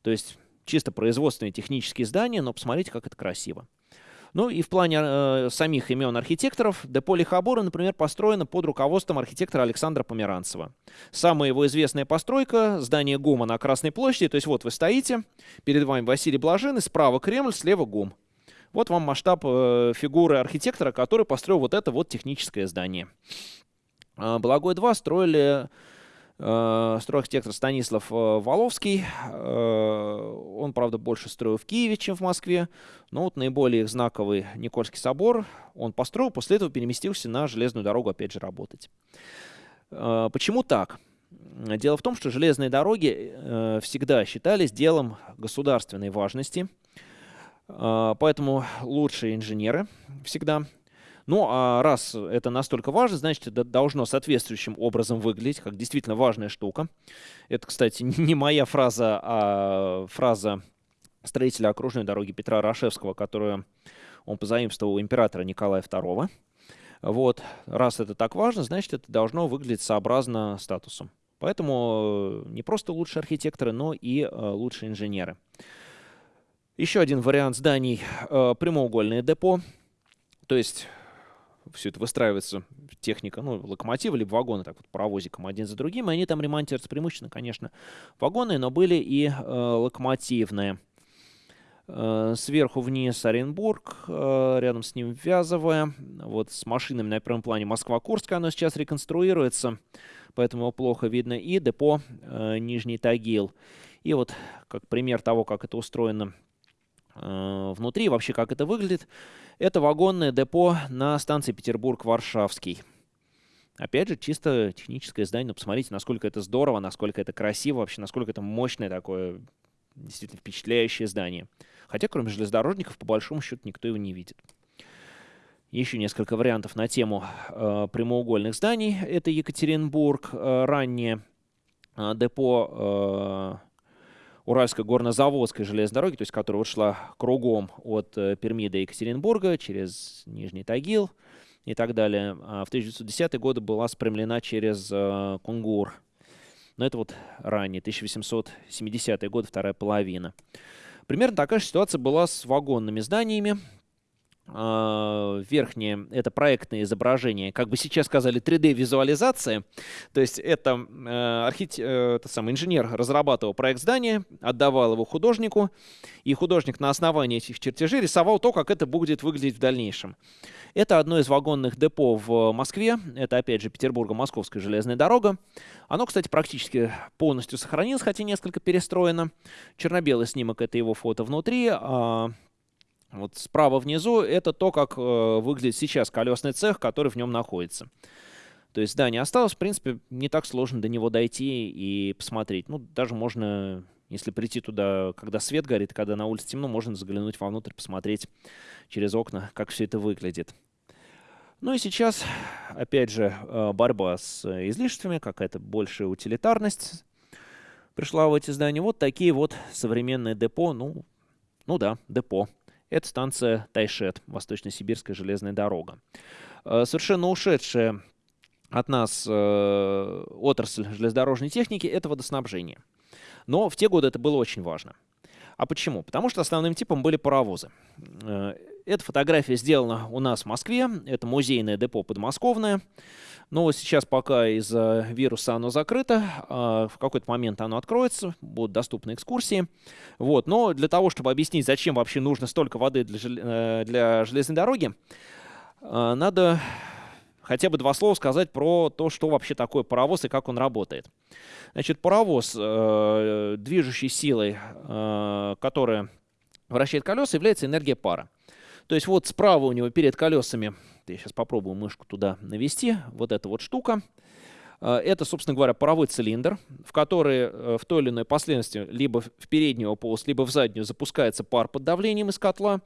То есть чисто производственные технические здания, но посмотрите, как это красиво. Ну и в плане э, самих имен архитекторов, депо Лихобора, например, построено под руководством архитектора Александра Померанцева. Самая его известная постройка – здание ГУМа на Красной площади. То есть вот вы стоите, перед вами Василий Блаженный, справа Кремль, слева ГУМ. Вот вам масштаб э, фигуры архитектора, который построил вот это вот техническое здание. Э, Благой-2 строили стройархитектор Станислав э, Воловский. Э, он, правда, больше строил в Киеве, чем в Москве. Но вот наиболее знаковый Никольский собор он построил, после этого переместился на железную дорогу опять же работать. Э, почему так? Дело в том, что железные дороги э, всегда считались делом государственной важности, э, поэтому лучшие инженеры всегда ну, а раз это настолько важно, значит, это должно соответствующим образом выглядеть, как действительно важная штука. Это, кстати, не моя фраза, а фраза строителя окружной дороги Петра Рашевского, которую он позаимствовал у императора Николая II. Вот, раз это так важно, значит, это должно выглядеть сообразно статусу. Поэтому не просто лучшие архитекторы, но и э, лучшие инженеры. Еще один вариант зданий э, – прямоугольное депо. То есть все это выстраивается, техника, ну, локомотивы, либо вагоны, так вот, паровозиком один за другим, и они там ремонтируются преимущественно, конечно, вагоны, но были и э, локомотивные. Э, сверху вниз Оренбург, э, рядом с ним Вязовая. Вот с машинами на первом плане Москва-Курск, оно сейчас реконструируется, поэтому его плохо видно. И депо э, Нижний Тагил. И вот как пример того, как это устроено внутри, вообще как это выглядит, это вагонное депо на станции Петербург-Варшавский. Опять же, чисто техническое здание, но посмотрите, насколько это здорово, насколько это красиво, вообще насколько это мощное такое, действительно впечатляющее здание. Хотя, кроме железнодорожников, по большому счету никто его не видит. Еще несколько вариантов на тему э, прямоугольных зданий. Это Екатеринбург, э, раннее э, депо э, Уральской горнозаводской железной дороги, то есть которая вот шла кругом от э, Перми до Екатеринбурга через Нижний Тагил и так далее. А в 1910-е годы была спрямлена через э, Кунгур. Но это вот ранее, 1870-е годы, вторая половина. Примерно такая же ситуация была с вагонными зданиями. А, верхнее — это проектное изображение, как бы сейчас сказали, 3D-визуализация. То есть это, э, архит... э, это самый инженер разрабатывал проект здания, отдавал его художнику, и художник на основании этих чертежей рисовал то, как это будет выглядеть в дальнейшем. Это одно из вагонных депо в Москве. Это, опять же, Петербурго-Московская железная дорога. Оно, кстати, практически полностью сохранилось, хотя несколько перестроено. Черно-белый снимок — это его фото внутри, а вот справа внизу это то, как э, выглядит сейчас колесный цех, который в нем находится. То есть здание осталось, в принципе, не так сложно до него дойти и посмотреть. Ну, даже можно, если прийти туда, когда свет горит, когда на улице темно, можно заглянуть вовнутрь, посмотреть через окна, как все это выглядит. Ну и сейчас, опять же, э, борьба с излишествами, какая-то большая утилитарность пришла в эти здания. Вот такие вот современные депо, ну, ну да, депо. Это станция Тайшет, Восточно-Сибирская железная дорога. Э, совершенно ушедшая от нас э, отрасль железнодорожной техники – это водоснабжение. Но в те годы это было очень важно. А почему? Потому что основным типом были паровозы. Эта фотография сделана у нас в Москве. Это музейное депо подмосковное. Но сейчас пока из-за вируса оно закрыто, а в какой-то момент оно откроется, будут доступны экскурсии. Вот. Но для того, чтобы объяснить, зачем вообще нужно столько воды для. Э, железной дороги, э, надо хотя бы два слова сказать про то, что вообще такое паровоз и как он работает. Значит, паровоз, э, движущей силой, которая вращает колеса, является энергия пара. То есть вот справа у него перед колесами я сейчас попробую мышку туда навести. Вот эта вот штука. Э, это, собственно говоря, паровой цилиндр, в который э, в той или иной последовательности либо в переднюю полость, либо в заднюю запускается пар под давлением из котла.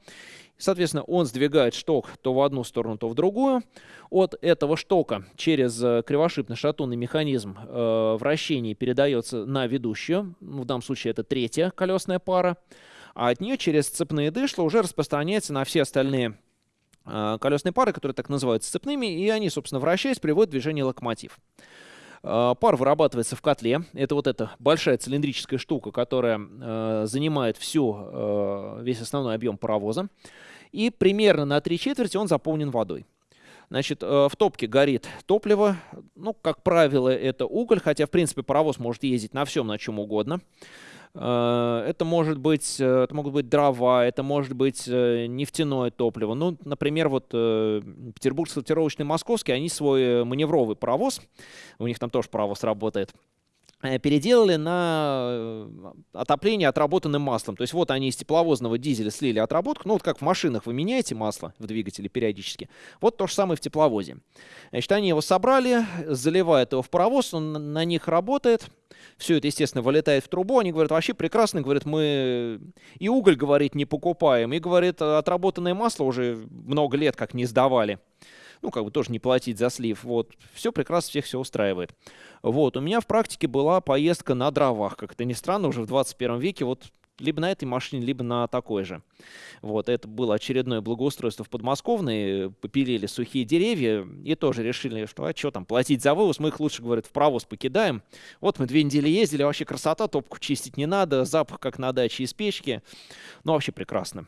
Соответственно, он сдвигает шток то в одну сторону, то в другую. От этого штока через э, кривошипно-шатунный механизм вращения передается на ведущую. В данном случае это третья колесная пара. А от нее через цепные дышла уже распространяется на все остальные а, колесные пары, которые так называются цепными, и они, собственно, вращаясь, приводят в движение локомотив. А, пар вырабатывается в котле. Это вот эта большая цилиндрическая штука, которая э, занимает всю, весь основной объем паровоза. И примерно на три четверти он заполнен водой. Значит, в топке горит топливо. Ну, как правило, это уголь, хотя, в принципе, паровоз может ездить на всем, на чем угодно. Э, это может быть, э, это могут быть дрова, это может быть э, нефтяное топливо. Ну, например, вот Петербургский сортировочный московский, они свой маневровый паровоз, у них там тоже паровоз работает, переделали на отопление отработанным маслом. То есть вот они из тепловозного дизеля слили отработку. Ну вот как в машинах вы меняете масло в двигателе периодически. Вот то же самое в тепловозе. Значит, они его собрали, заливают его в паровоз, он на них работает. Все это, естественно, вылетает в трубу. Они говорят, вообще прекрасно, говорят, мы и уголь, говорит, не покупаем, и, говорит, отработанное масло уже много лет как не сдавали. Ну, как бы тоже не платить за слив. Вот, все прекрасно, всех все устраивает. Вот, у меня в практике была поездка на дровах. Как это ни странно, уже в 21 веке вот либо на этой машине, либо на такой же. Вот, это было очередное благоустройство в подмосковной, попилили сухие деревья и тоже решили, что а что там, платить за вывоз, мы их лучше, говорят, в провоз покидаем. Вот мы две недели ездили, вообще красота, топку чистить не надо, запах как на даче из печки, ну вообще прекрасно.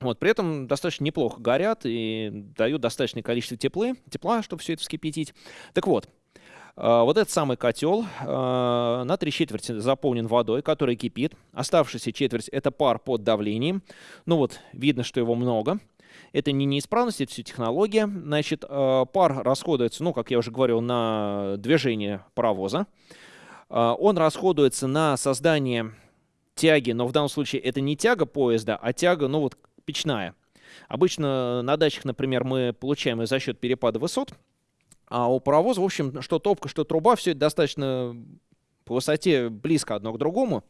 Вот, при этом достаточно неплохо горят и дают достаточное количество теплы, тепла, чтобы все это вскипятить. Так вот, Вот этот самый котел на три четверти заполнен водой, которая кипит. Оставшаяся четверть – это пар под давлением. Ну вот, видно, что его много. Это не неисправность, это все технология. Значит, пар расходуется, ну, как я уже говорил, на движение паровоза. Он расходуется на создание тяги, но в данном случае это не тяга поезда, а тяга, ну вот, печная. Обычно на дачах, например, мы получаем ее за счет перепада высот, а у паровоза, в общем, что топка, что труба, все это достаточно по высоте близко одно к другому.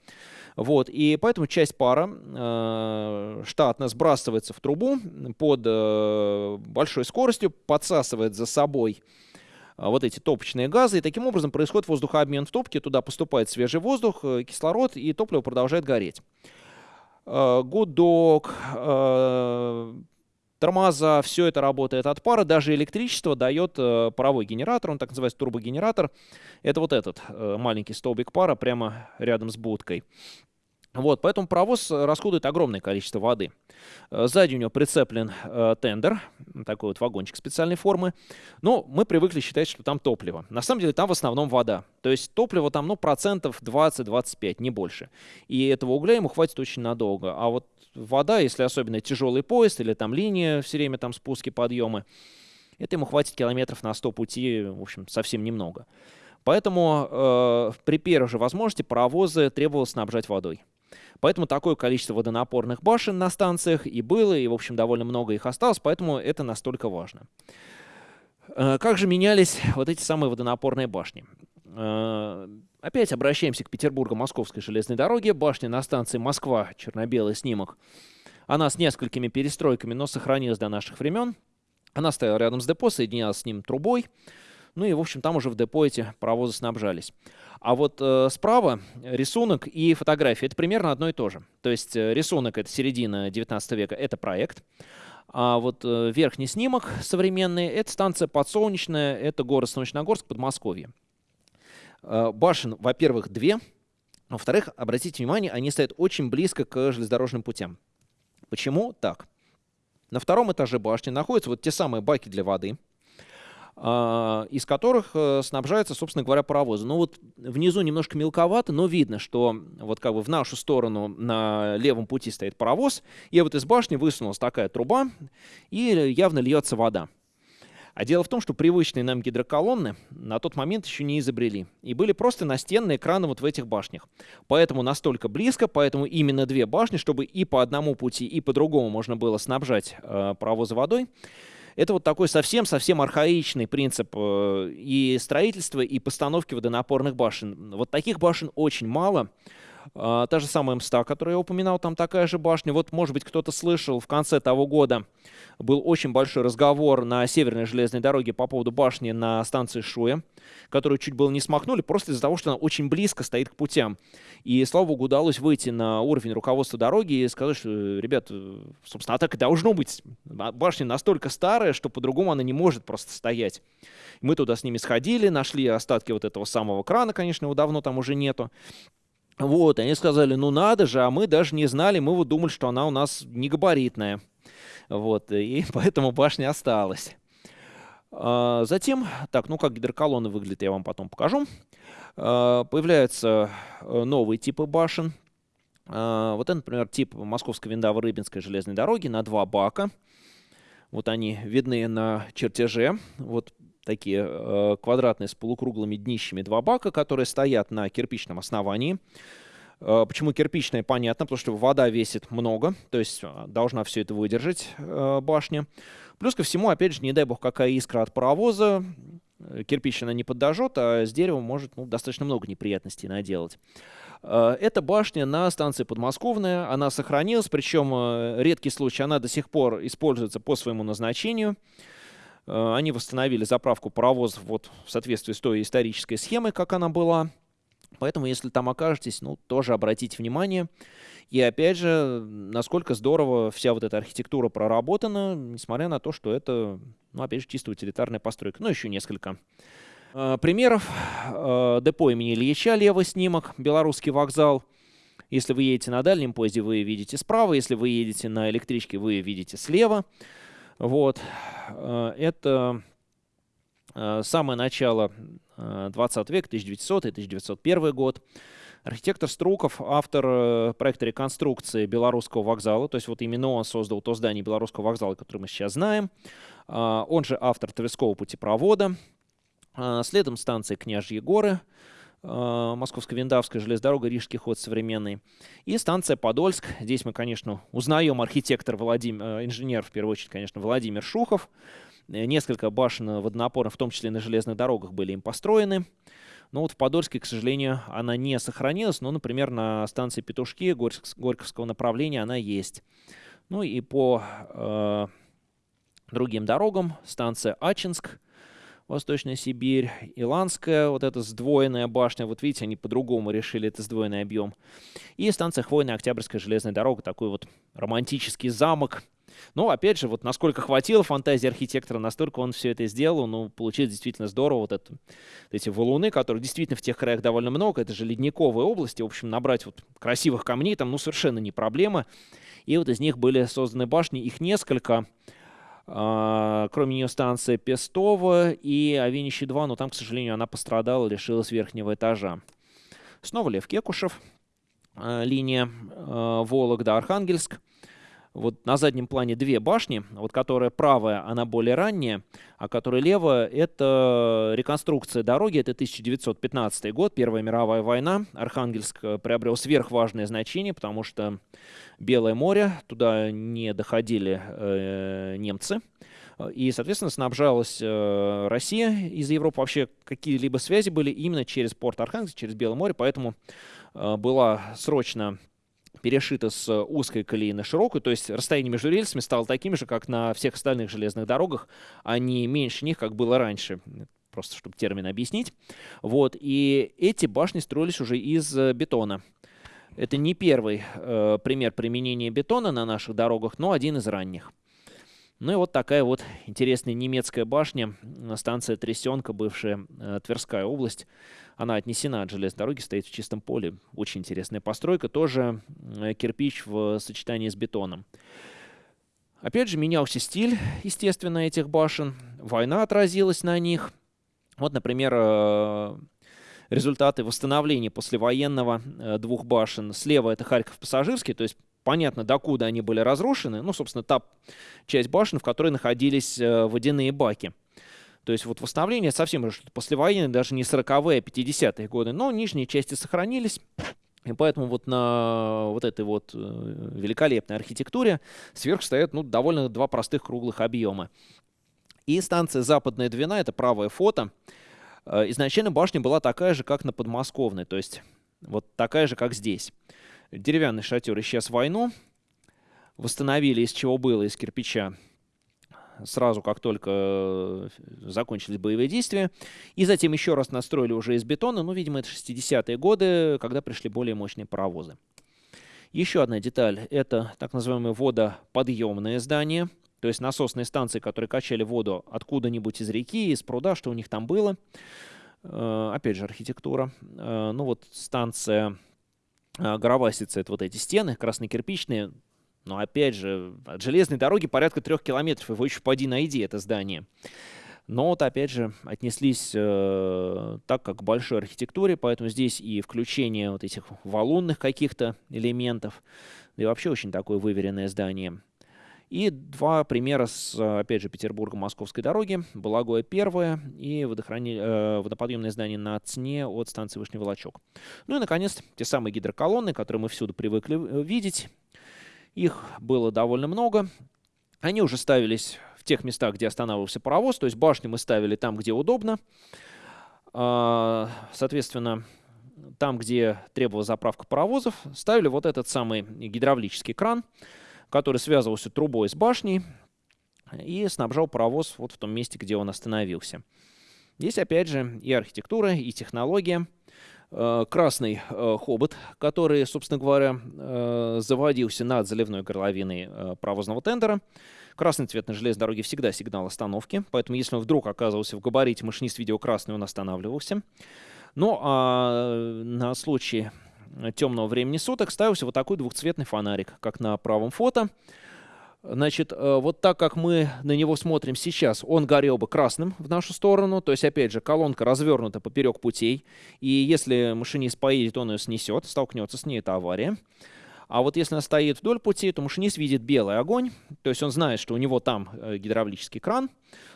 Вот, и поэтому часть пара э, штатно сбрасывается в трубу под э, большой скоростью, подсасывает за собой а, вот эти топочные газы, и таким образом происходит воздухообмен в топке, туда поступает свежий воздух, э, кислород, и топливо продолжает гореть. А, гудок, а, тормоза, все это работает от пара, даже электричество дает э, паровой генератор, он так называется турбогенератор. Это вот этот э, маленький столбик пара прямо рядом с будкой. Вот, поэтому паровоз расходует огромное количество воды. Э, сзади у него прицеплен э, тендер, такой вот вагончик специальной формы. Но мы привыкли считать, что там топливо. На самом деле там в основном вода. То есть топливо там, ну, процентов 20-25, не больше. И этого угля ему хватит очень надолго. А вот вода, если особенно тяжелый поезд или там линия все время там спуски, подъемы, это ему хватит километров на 100 пути, в общем, совсем немного. Поэтому э, при первой же возможности паровозы требовалось снабжать водой. Поэтому такое количество водонапорных башен на станциях и было, и, в общем, довольно много их осталось, поэтому это настолько важно. Э, как же менялись вот эти самые водонапорные башни? Э, опять обращаемся к Петербурго-Московской железной дороге. Башня на станции Москва, черно-белый снимок. Она с несколькими перестройками, но сохранилась до наших времен. Она стояла рядом с депо, соединялась с ним трубой. Ну и, в общем, там уже в депо эти паровозы снабжались. А вот э, справа рисунок и фотография — это примерно одно и то же. То есть э, рисунок — это середина 19 века, это проект. А вот э, верхний снимок современный — это станция Подсолнечная, это город Солнечногорск, Подмосковье. Э, башен, во-первых, две. Во-вторых, обратите внимание, они стоят очень близко к железнодорожным путям. Почему так? На втором этаже башни находятся вот те самые баки для воды — из которых э, снабжаются, собственно говоря, паровозы. Ну вот внизу немножко мелковато, но видно, что вот как бы в нашу сторону на левом пути стоит паровоз, и вот из башни высунулась такая труба, и явно льется вода. А дело в том, что привычные нам гидроколонны на тот момент еще не изобрели. И были просто настенные краны вот в этих башнях. Поэтому настолько близко, поэтому именно две башни, чтобы и по одному пути, и по другому можно было снабжать э, паровозы водой. Это вот такой совсем-совсем архаичный принцип э, и строительства, и постановки водонапорных башен. Вот таких башен очень мало. А, та же самая МСТА, которую я упоминал, там такая же башня. Вот, может быть, кто-то слышал, в конце того года был очень большой разговор на Северной железной дороге по поводу башни на станции Шуя, которую чуть было не смахнули, просто из-за того, что она очень близко стоит к путям. И, слава богу, удалось выйти на уровень руководства дороги и сказать, что, ребят, собственно, так и должно быть. Башня настолько старая, что по-другому она не может просто стоять. Мы туда с ними сходили, нашли остатки вот этого самого крана, конечно, его давно там уже нету. Вот, они сказали, ну надо же, а мы даже не знали, мы вот думали, что она у нас не габаритная. Вот, и поэтому башня осталась. А, затем, так, ну как гидроколонны выглядят, я вам потом покажу. А, появляются э, новые типы башен. А, вот это, например, тип Московской Виндаво-Рыбинской железной дороги на два бака. Вот они видны на чертеже. Вот такие э, квадратные с полукруглыми днищами два бака, которые стоят на кирпичном основании. Э, почему кирпичное, понятно, потому что вода весит много, то есть э, должна все это выдержать э, башня. Плюс ко всему, опять же, не дай бог, какая искра от паровоза, э, кирпич она не подожжет, а с деревом может ну, достаточно много неприятностей наделать. Эта башня на станции Подмосковная, она сохранилась, причем редкий случай, она до сих пор используется по своему назначению. Э, они восстановили заправку паровозов вот в соответствии с той исторической схемой, как она была. Поэтому, если там окажетесь, ну, тоже обратите внимание. И опять же, насколько здорово вся вот эта архитектура проработана, несмотря на то, что это, ну, опять же, чисто утилитарная постройка. Ну, еще несколько э, примеров. Э, депо имени Ильича, левый снимок, Белорусский вокзал. Если вы едете на дальнем поезде, вы видите справа. Если вы едете на электричке, вы видите слева. Вот. Э, это Самое начало 20 века, 1900-1901 год. Архитектор Струков, автор проекта реконструкции Белорусского вокзала, то есть вот именно он создал то здание Белорусского вокзала, которое мы сейчас знаем. Он же автор Тверского путепровода. Следом станция Княжьи горы, Э, Московско-Виндавская железная дорога, Рижский ход современный. И станция Подольск. Здесь мы, конечно, узнаем архитектор, Владимир, э, инженер, в первую очередь, конечно, Владимир Шухов. Э, несколько башен водонапорных, в том числе на железных дорогах, были им построены. Но вот в Подольске, к сожалению, она не сохранилась. Но, например, на станции Петушки Горьковского направления она есть. Ну и по э, другим дорогам станция Ачинск – Восточная Сибирь, Иландская, вот эта сдвоенная башня, вот видите, они по-другому решили это сдвоенный объем. И станция Хвойная Октябрьская железная дорога, такой вот романтический замок. Но, опять же, вот насколько хватило фантазии архитектора, настолько он все это сделал, ну, получилось действительно здорово. Вот, это, вот эти валуны, которые действительно в тех краях довольно много, это же ледниковые области, в общем, набрать вот красивых камней там, ну, совершенно не проблема. И вот из них были созданы башни, их несколько, кроме нее станция Пестово и Авинище-2, но там, к сожалению, она пострадала, лишилась верхнего этажа. Снова Лев Кекушев, а, линия а, Вологда-Архангельск. Вот на заднем плане две башни, вот которая правая, она более ранняя, а которая левая, это реконструкция дороги, это 1915 год, Первая мировая война. Архангельск э, приобрел сверхважное значение, потому что Белое море, туда не доходили э, немцы. И, соответственно, снабжалась э, Россия из Европы. Вообще какие-либо связи были именно через порт Архангельск, через Белое море, поэтому э, была срочно перешита с узкой колеи на широкую, то есть расстояние между рельсами стало таким же, как на всех остальных железных дорогах, а не меньше них, как было раньше просто чтобы термин объяснить. Вот, и эти башни строились уже из э, бетона. Это не первый э, пример применения бетона на наших дорогах, но один из ранних. Ну и вот такая вот интересная немецкая башня, станция Трясенка, бывшая э, Тверская область. Она отнесена от железной дороги, стоит в чистом поле. Очень интересная постройка, тоже э, кирпич в сочетании с бетоном. Опять же, менялся стиль, естественно, этих башен. Война отразилась на них. Вот, например, э, результаты восстановления послевоенного двух башен. Слева это Харьков пассажирский, то есть понятно, докуда они были разрушены. Ну, собственно, та часть башен, в которой находились э, водяные баки. То есть вот восстановление совсем уже послевоенное, даже не 40-е, а 50-е годы. Но нижние части сохранились. И поэтому вот на вот этой вот э, великолепной архитектуре сверху стоят ну, довольно два простых круглых объема. И станция «Западная Двина» — это правое фото. Э, изначально башня была такая же, как на подмосковной, то есть вот такая же, как здесь. Деревянный шатер исчез в войну. Восстановили из чего было, из кирпича, сразу как только э, закончились боевые действия. И затем еще раз настроили уже из бетона. Ну, видимо, это 60-е годы, когда пришли более мощные паровозы. Еще одна деталь – это так называемые водоподъемные здания. То есть насосные станции, которые качали воду откуда-нибудь из реки, из пруда, что у них там было. Э, опять же, архитектура. Э, ну вот станция а, Горовасица — это вот эти стены краснокирпичные. Но опять же, от железной дороги порядка трех километров, его еще поди найди, это здание. Но вот опять же отнеслись э, так, как к большой архитектуре, поэтому здесь и включение вот этих валунных каких-то элементов, и вообще очень такое выверенное здание. И два примера с, опять же, Петербурга-Московской дороги. Балагоя первое и водохрани... э, водоподъемное здание на Цне от станции Вышний Волочок. Ну и, наконец, те самые гидроколонны, которые мы всюду привыкли э, видеть. Их было довольно много. Они уже ставились в тех местах, где останавливался паровоз, то есть башни мы ставили там, где удобно. А, соответственно, там, где требовалась заправка паровозов, ставили вот этот самый гидравлический кран – который связывался трубой с башней и снабжал паровоз вот в том месте, где он остановился. Здесь опять же и архитектура, и технология. Э, красный э, хобот, который, собственно говоря, э, заводился над заливной горловиной паровозного тендера. Красный цвет на железной дороге всегда сигнал остановки, поэтому если он вдруг оказывался в габарите, машинист видел красный, он останавливался. Ну а на случай темного времени суток ставился вот такой двухцветный фонарик, как на правом фото. Значит, э, вот так как мы на него смотрим сейчас, он горел бы красным в нашу сторону. То есть, опять же, колонка развернута поперек путей. И если машинист поедет, он ее снесет, столкнется с ней, это авария. А вот если она стоит вдоль пути, то машинист видит белый огонь, то есть он знает, что у него там э, гидравлический кран,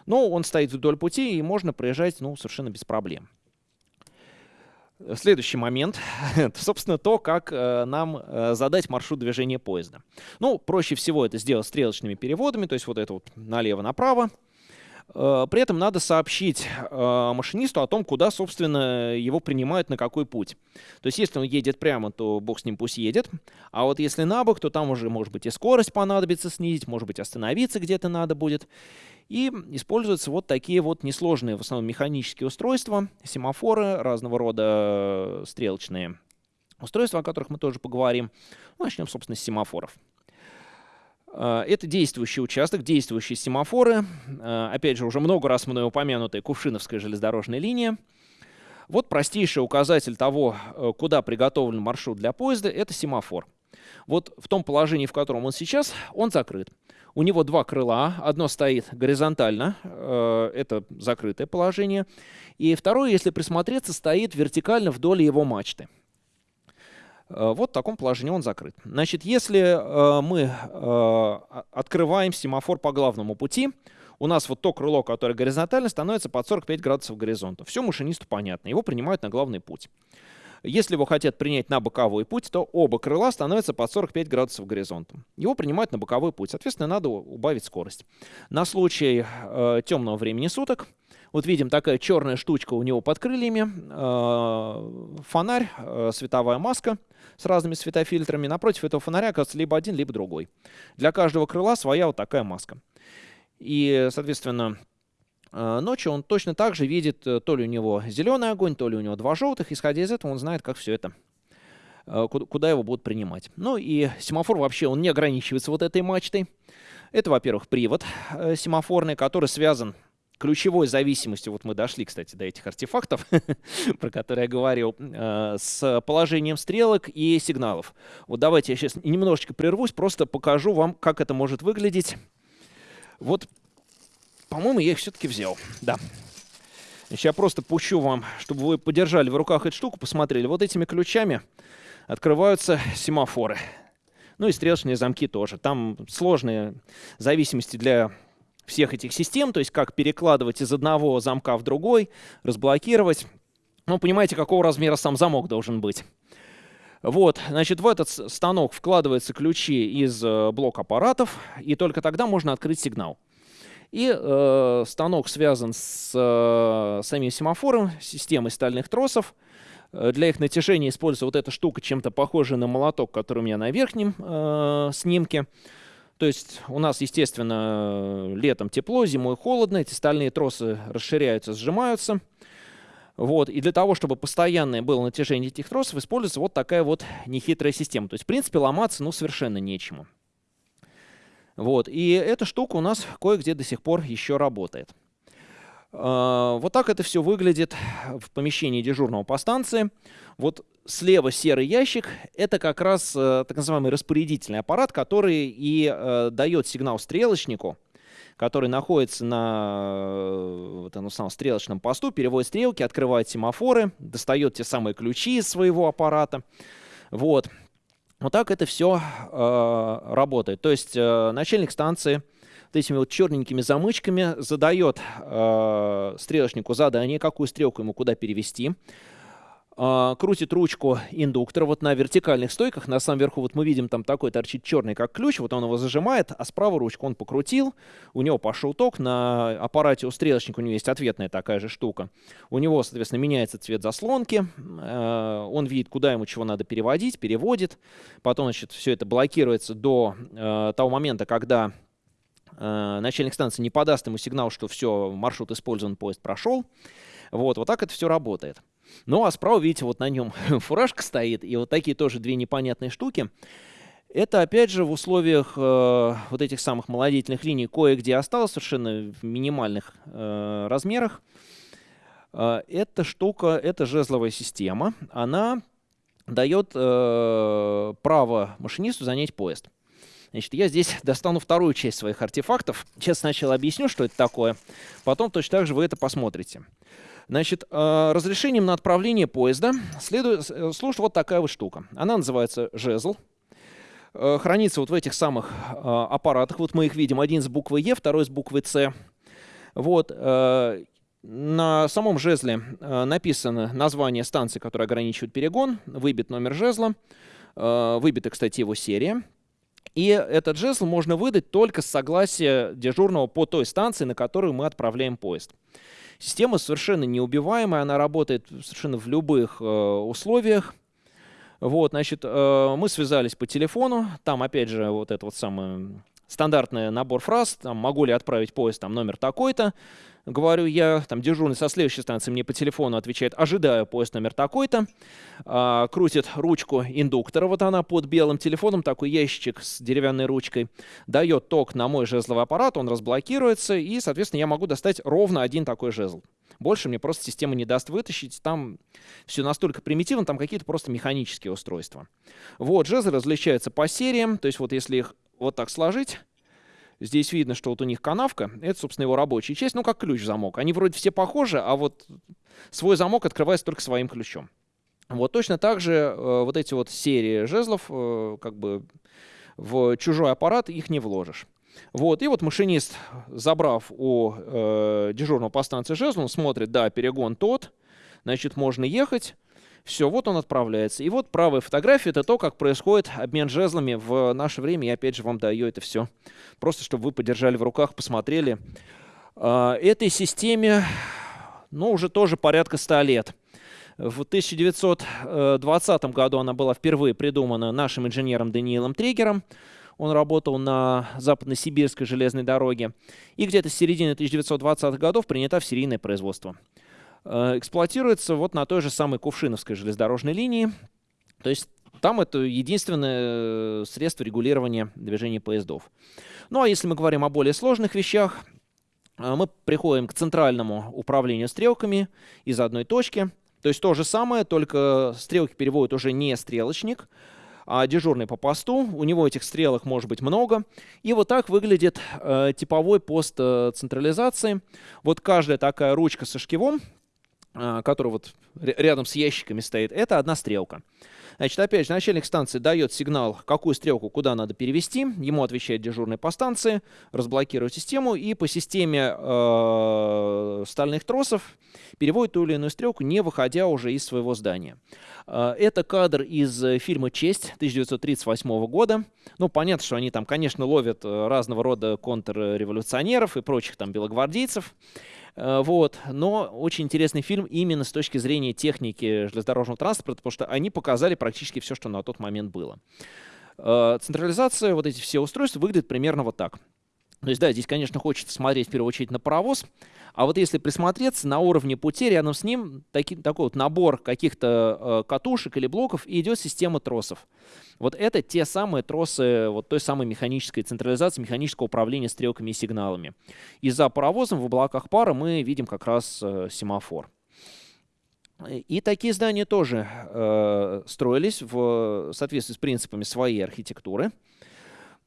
но он стоит вдоль пути, и можно проезжать ну, совершенно без проблем. Следующий момент, собственно, то, как э, нам э, задать маршрут движения поезда. Ну, проще всего это сделать стрелочными переводами, то есть вот это вот налево-направо. Э, при этом надо сообщить э, машинисту о том, куда, собственно, его принимают, на какой путь. То есть если он едет прямо, то бог с ним пусть едет. А вот если на бок, то там уже, может быть, и скорость понадобится снизить, может быть, остановиться где-то надо будет. И используются вот такие вот несложные, в основном, механические устройства, семафоры, разного рода э, стрелочные устройства, о которых мы тоже поговорим. Начнем, собственно, с семафоров. Э, это действующий участок, действующие семафоры. Э, опять же, уже много раз мной упомянутая Кувшиновская железнодорожная линия. Вот простейший указатель того, э, куда приготовлен маршрут для поезда, это семафор. Вот в том положении, в котором он сейчас, он закрыт. У него два крыла. Одно стоит горизонтально, это закрытое положение. И второе, если присмотреться, стоит вертикально вдоль его мачты. Э, вот в таком положении он закрыт. Значит, если э, мы э, открываем семафор по главному пути, у нас вот то крыло, которое горизонтально, становится под 45 градусов горизонта. Все машинисту понятно, его принимают на главный путь. Если его хотят принять на боковой путь, то оба крыла становятся под 45 градусов горизонта. Его принимают на боковой путь, соответственно, надо убавить скорость. На случай э, темного времени суток вот видим такая черная штучка у него под крыльями, э, фонарь, э, световая маска с разными светофильтрами. Напротив этого фонаря оказывается либо один, либо другой. Для каждого крыла своя вот такая маска. И, соответственно, э, ночью он точно так же видит, то ли у него зеленый огонь, то ли у него два желтых. Исходя из этого, он знает, как все это куда его будут принимать. Ну и семафор вообще, он не ограничивается вот этой мачтой. Это, во-первых, привод семафорный, который связан ключевой зависимостью, вот мы дошли, кстати, до этих артефактов, про которые я говорил, э, с положением стрелок и сигналов. Вот давайте я сейчас немножечко прервусь, просто покажу вам, как это может выглядеть. Вот, по-моему, я их все-таки взял, да. Сейчас я просто пущу вам, чтобы вы подержали в руках эту штуку, посмотрели. Вот этими ключами открываются семафоры. Ну и стрелочные замки тоже. Там сложные зависимости для всех этих систем, то есть как перекладывать из одного замка в другой, разблокировать. Ну, понимаете, какого размера сам замок должен быть. Вот, значит, в этот станок вкладываются ключи из э, блок аппаратов, и только тогда можно открыть сигнал. И э, станок связан с э, самим семафором, системой стальных тросов. Э, для их натяжения используется вот эта штука, чем-то похожая на молоток, который у меня на верхнем э, снимке. То есть у нас, естественно, летом тепло, зимой холодно, эти стальные тросы расширяются, сжимаются. Вот. И для того, чтобы постоянное было натяжение этих тросов, используется вот такая вот нехитрая система. То есть, в принципе, ломаться ну, совершенно нечему. Вот. И эта штука у нас кое-где до сих пор еще работает. А, вот так это все выглядит в помещении дежурного по станции. Вот слева серый ящик — это как раз э, так называемый распорядительный аппарат, который и э, дает сигнал стрелочнику, который находится на э, вот, этом самом стрелочном посту, переводит стрелки, открывает семафоры, достает те самые ключи из своего аппарата. Вот. Вот так это все э, работает. То есть э, начальник станции вот этими вот черненькими замычками задает э, стрелочнику задание, какую стрелку ему куда перевести. Э, крутит ручку индуктора вот на вертикальных стойках. На самом верху вот мы видим там такой торчит черный как ключ. Вот он его зажимает, а справа ручку он покрутил. У него пошел ток. На аппарате у стрелочника у него есть ответная такая же штука. У него, соответственно, меняется цвет заслонки. Э, он видит, куда ему чего надо переводить, переводит. Потом, значит, все это блокируется до э, того момента, когда Э, начальник станции не подаст ему сигнал, что все, маршрут использован, поезд прошел. Вот, вот так это все работает. Ну, а справа, видите, вот на нем фуражка стоит, и вот такие тоже две непонятные штуки. Это, опять же, в условиях э, вот этих самых молодительных линий кое-где осталось совершенно в минимальных э, размерах. Э, эта штука, это жезловая система, она дает э, право машинисту занять поезд. Значит, я здесь достану вторую часть своих артефактов. Сейчас сначала объясню, что это такое, потом точно так же вы это посмотрите. Значит, э, разрешением на отправление поезда следует, э, служит вот такая вот штука. Она называется жезл. Э, хранится вот в этих самых аппаратах. Вот мы их видим. Один с буквой Е, второй с буквой С. Вот. На самом жезле написано название станции, которая ограничивает перегон, выбит номер жезла, выбита, кстати, его серия. И этот жезл можно выдать только с согласия дежурного по той станции, на которую мы отправляем поезд. Система совершенно неубиваемая, она работает совершенно в любых э, условиях. Вот, значит, э, мы связались по телефону, там опять же вот это вот самое стандартный набор фраз, там могу ли отправить поезд, там номер такой-то, говорю я, там дежурный со следующей станции мне по телефону отвечает, ожидаю поезд номер такой-то, а, крутит ручку индуктора, вот она под белым телефоном, такой ящичек с деревянной ручкой, дает ток на мой жезловый аппарат, он разблокируется, и, соответственно, я могу достать ровно один такой жезл. Больше мне просто система не даст вытащить, там все настолько примитивно, там какие-то просто механические устройства. Вот, жезлы различаются по сериям, то есть вот если их вот так сложить, Здесь видно, что вот у них канавка, это, собственно, его рабочая часть, ну, как ключ-замок. Они вроде все похожи, а вот свой замок открывается только своим ключом. Вот точно так же э, вот эти вот серии жезлов, э, как бы в чужой аппарат их не вложишь. Вот, и вот машинист, забрав у э, дежурного по станции жезл, он смотрит, да, перегон тот, значит, можно ехать. Все, вот он отправляется. И вот правая фотография — это то, как происходит обмен жезлами в наше время. Я опять же вам даю это все, просто чтобы вы подержали в руках, посмотрели. А, этой системе, ну, уже тоже порядка 100 лет. В 1920 году она была впервые придумана нашим инженером Даниилом Триггером. Он работал на западно-сибирской железной дороге. И где-то с середины 1920-х годов принята в серийное производство. Э, эксплуатируется вот на той же самой Кувшиновской железнодорожной линии. То есть там это единственное э, средство регулирования движения поездов. Ну а если мы говорим о более сложных вещах, э, мы приходим к центральному управлению стрелками из одной точки. То есть то же самое, только стрелки переводит уже не стрелочник, а дежурный по посту. У него этих стрелок может быть много. И вот так выглядит э, типовой пост э, централизации. Вот каждая такая ручка со шкивом который вот рядом с ящиками стоит, это одна стрелка. Значит, опять же, начальник станции дает сигнал, какую стрелку куда надо перевести. Ему отвечает дежурный по станции, разблокирует систему и по системе э, стальных тросов переводит ту или иную стрелку, не выходя уже из своего здания. Э, это кадр из фильма «Честь» 1938 года. Ну, понятно, что они там, конечно, ловят э, разного рода контрреволюционеров и прочих там белогвардейцев. Э, вот. Но очень интересный фильм именно с точки зрения техники железнодорожного транспорта, потому что они показали практически все, что на тот момент было. Э, централизация, вот эти все устройства выглядят примерно вот так. То есть, да, здесь, конечно, хочется смотреть в первую очередь на паровоз, а вот если присмотреться, на уровне пути рядом с ним таки, такой вот набор каких-то э, катушек или блоков и идет система тросов. Вот это те самые тросы вот той самой механической централизации, механического управления стрелками и сигналами. И за паровозом в облаках пара мы видим как раз э, семафор. И такие здания тоже э, строились в соответствии с принципами своей архитектуры.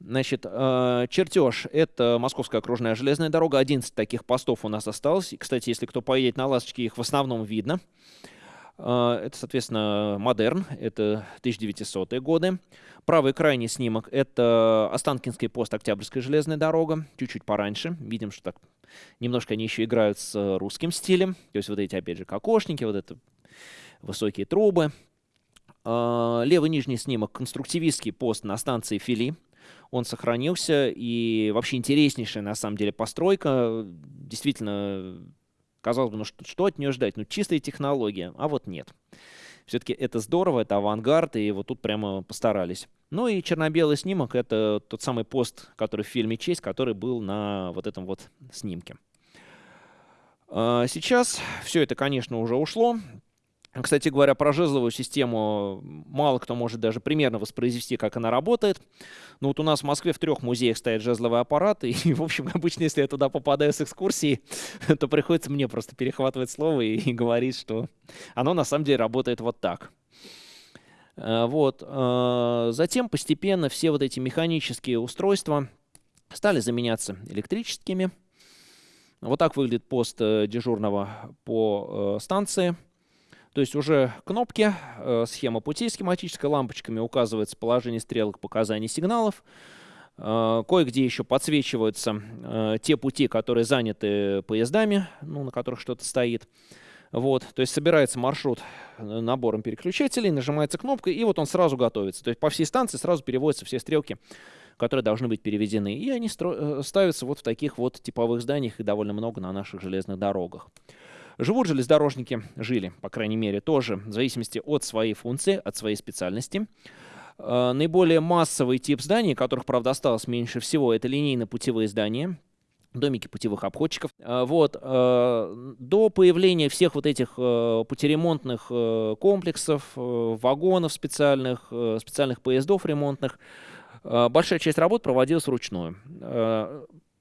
Значит, э, чертеж — это Московская окружная железная дорога. 11 таких постов у нас осталось. Кстати, если кто поедет на «Ласточке», их в основном видно. Э, это, соответственно, «Модерн», это 1900-е годы. Правый крайний снимок — это Останкинский пост Октябрьская железная дорога, чуть-чуть пораньше. Видим, что так немножко они еще играют с русским стилем. То есть вот эти, опять же, кокошники, вот это высокие трубы. Э, левый нижний снимок — конструктивистский пост на станции Фили он сохранился, и вообще интереснейшая на самом деле постройка, действительно, казалось бы, ну что, что от нее ждать, ну чистая технология, а вот нет. Все-таки это здорово, это авангард, и вот тут прямо постарались. Ну и черно-белый снимок — это тот самый пост, который в фильме «Честь», который был на вот этом вот снимке. А, сейчас все это, конечно, уже ушло. Кстати говоря, про жезловую систему мало кто может даже примерно воспроизвести, как она работает. Но вот у нас в Москве в трех музеях стоят жезловые аппараты, и, в общем, обычно, если я туда попадаю с экскурсии, то приходится мне просто перехватывать слово и, и говорить, что оно на самом деле работает вот так. Вот. Затем постепенно все вот эти механические устройства стали заменяться электрическими. Вот так выглядит пост дежурного по станции. То есть уже кнопки, схема путей схематической лампочками указывается положение стрелок, показаний сигналов. Э, кое-где еще подсвечиваются э, те пути, которые заняты поездами, ну, на которых что-то стоит. Вот, то есть собирается маршрут э, набором переключателей, нажимается кнопка, и вот он сразу готовится. То есть по всей станции сразу переводятся все стрелки, которые должны быть переведены. И они ставятся вот в таких вот типовых зданиях, и довольно много на наших железных дорогах. Живут железнодорожники, жили, по крайней мере, тоже в зависимости от своей функции, от своей специальности. Э, наиболее массовый тип зданий, которых, правда, осталось меньше всего, это линейно-путевые здания, домики путевых обходчиков. Э, вот. Э, до появления всех вот этих путеремонтных комплексов, вагонов специальных, специальных поездов ремонтных, большая часть работ проводилась вручную.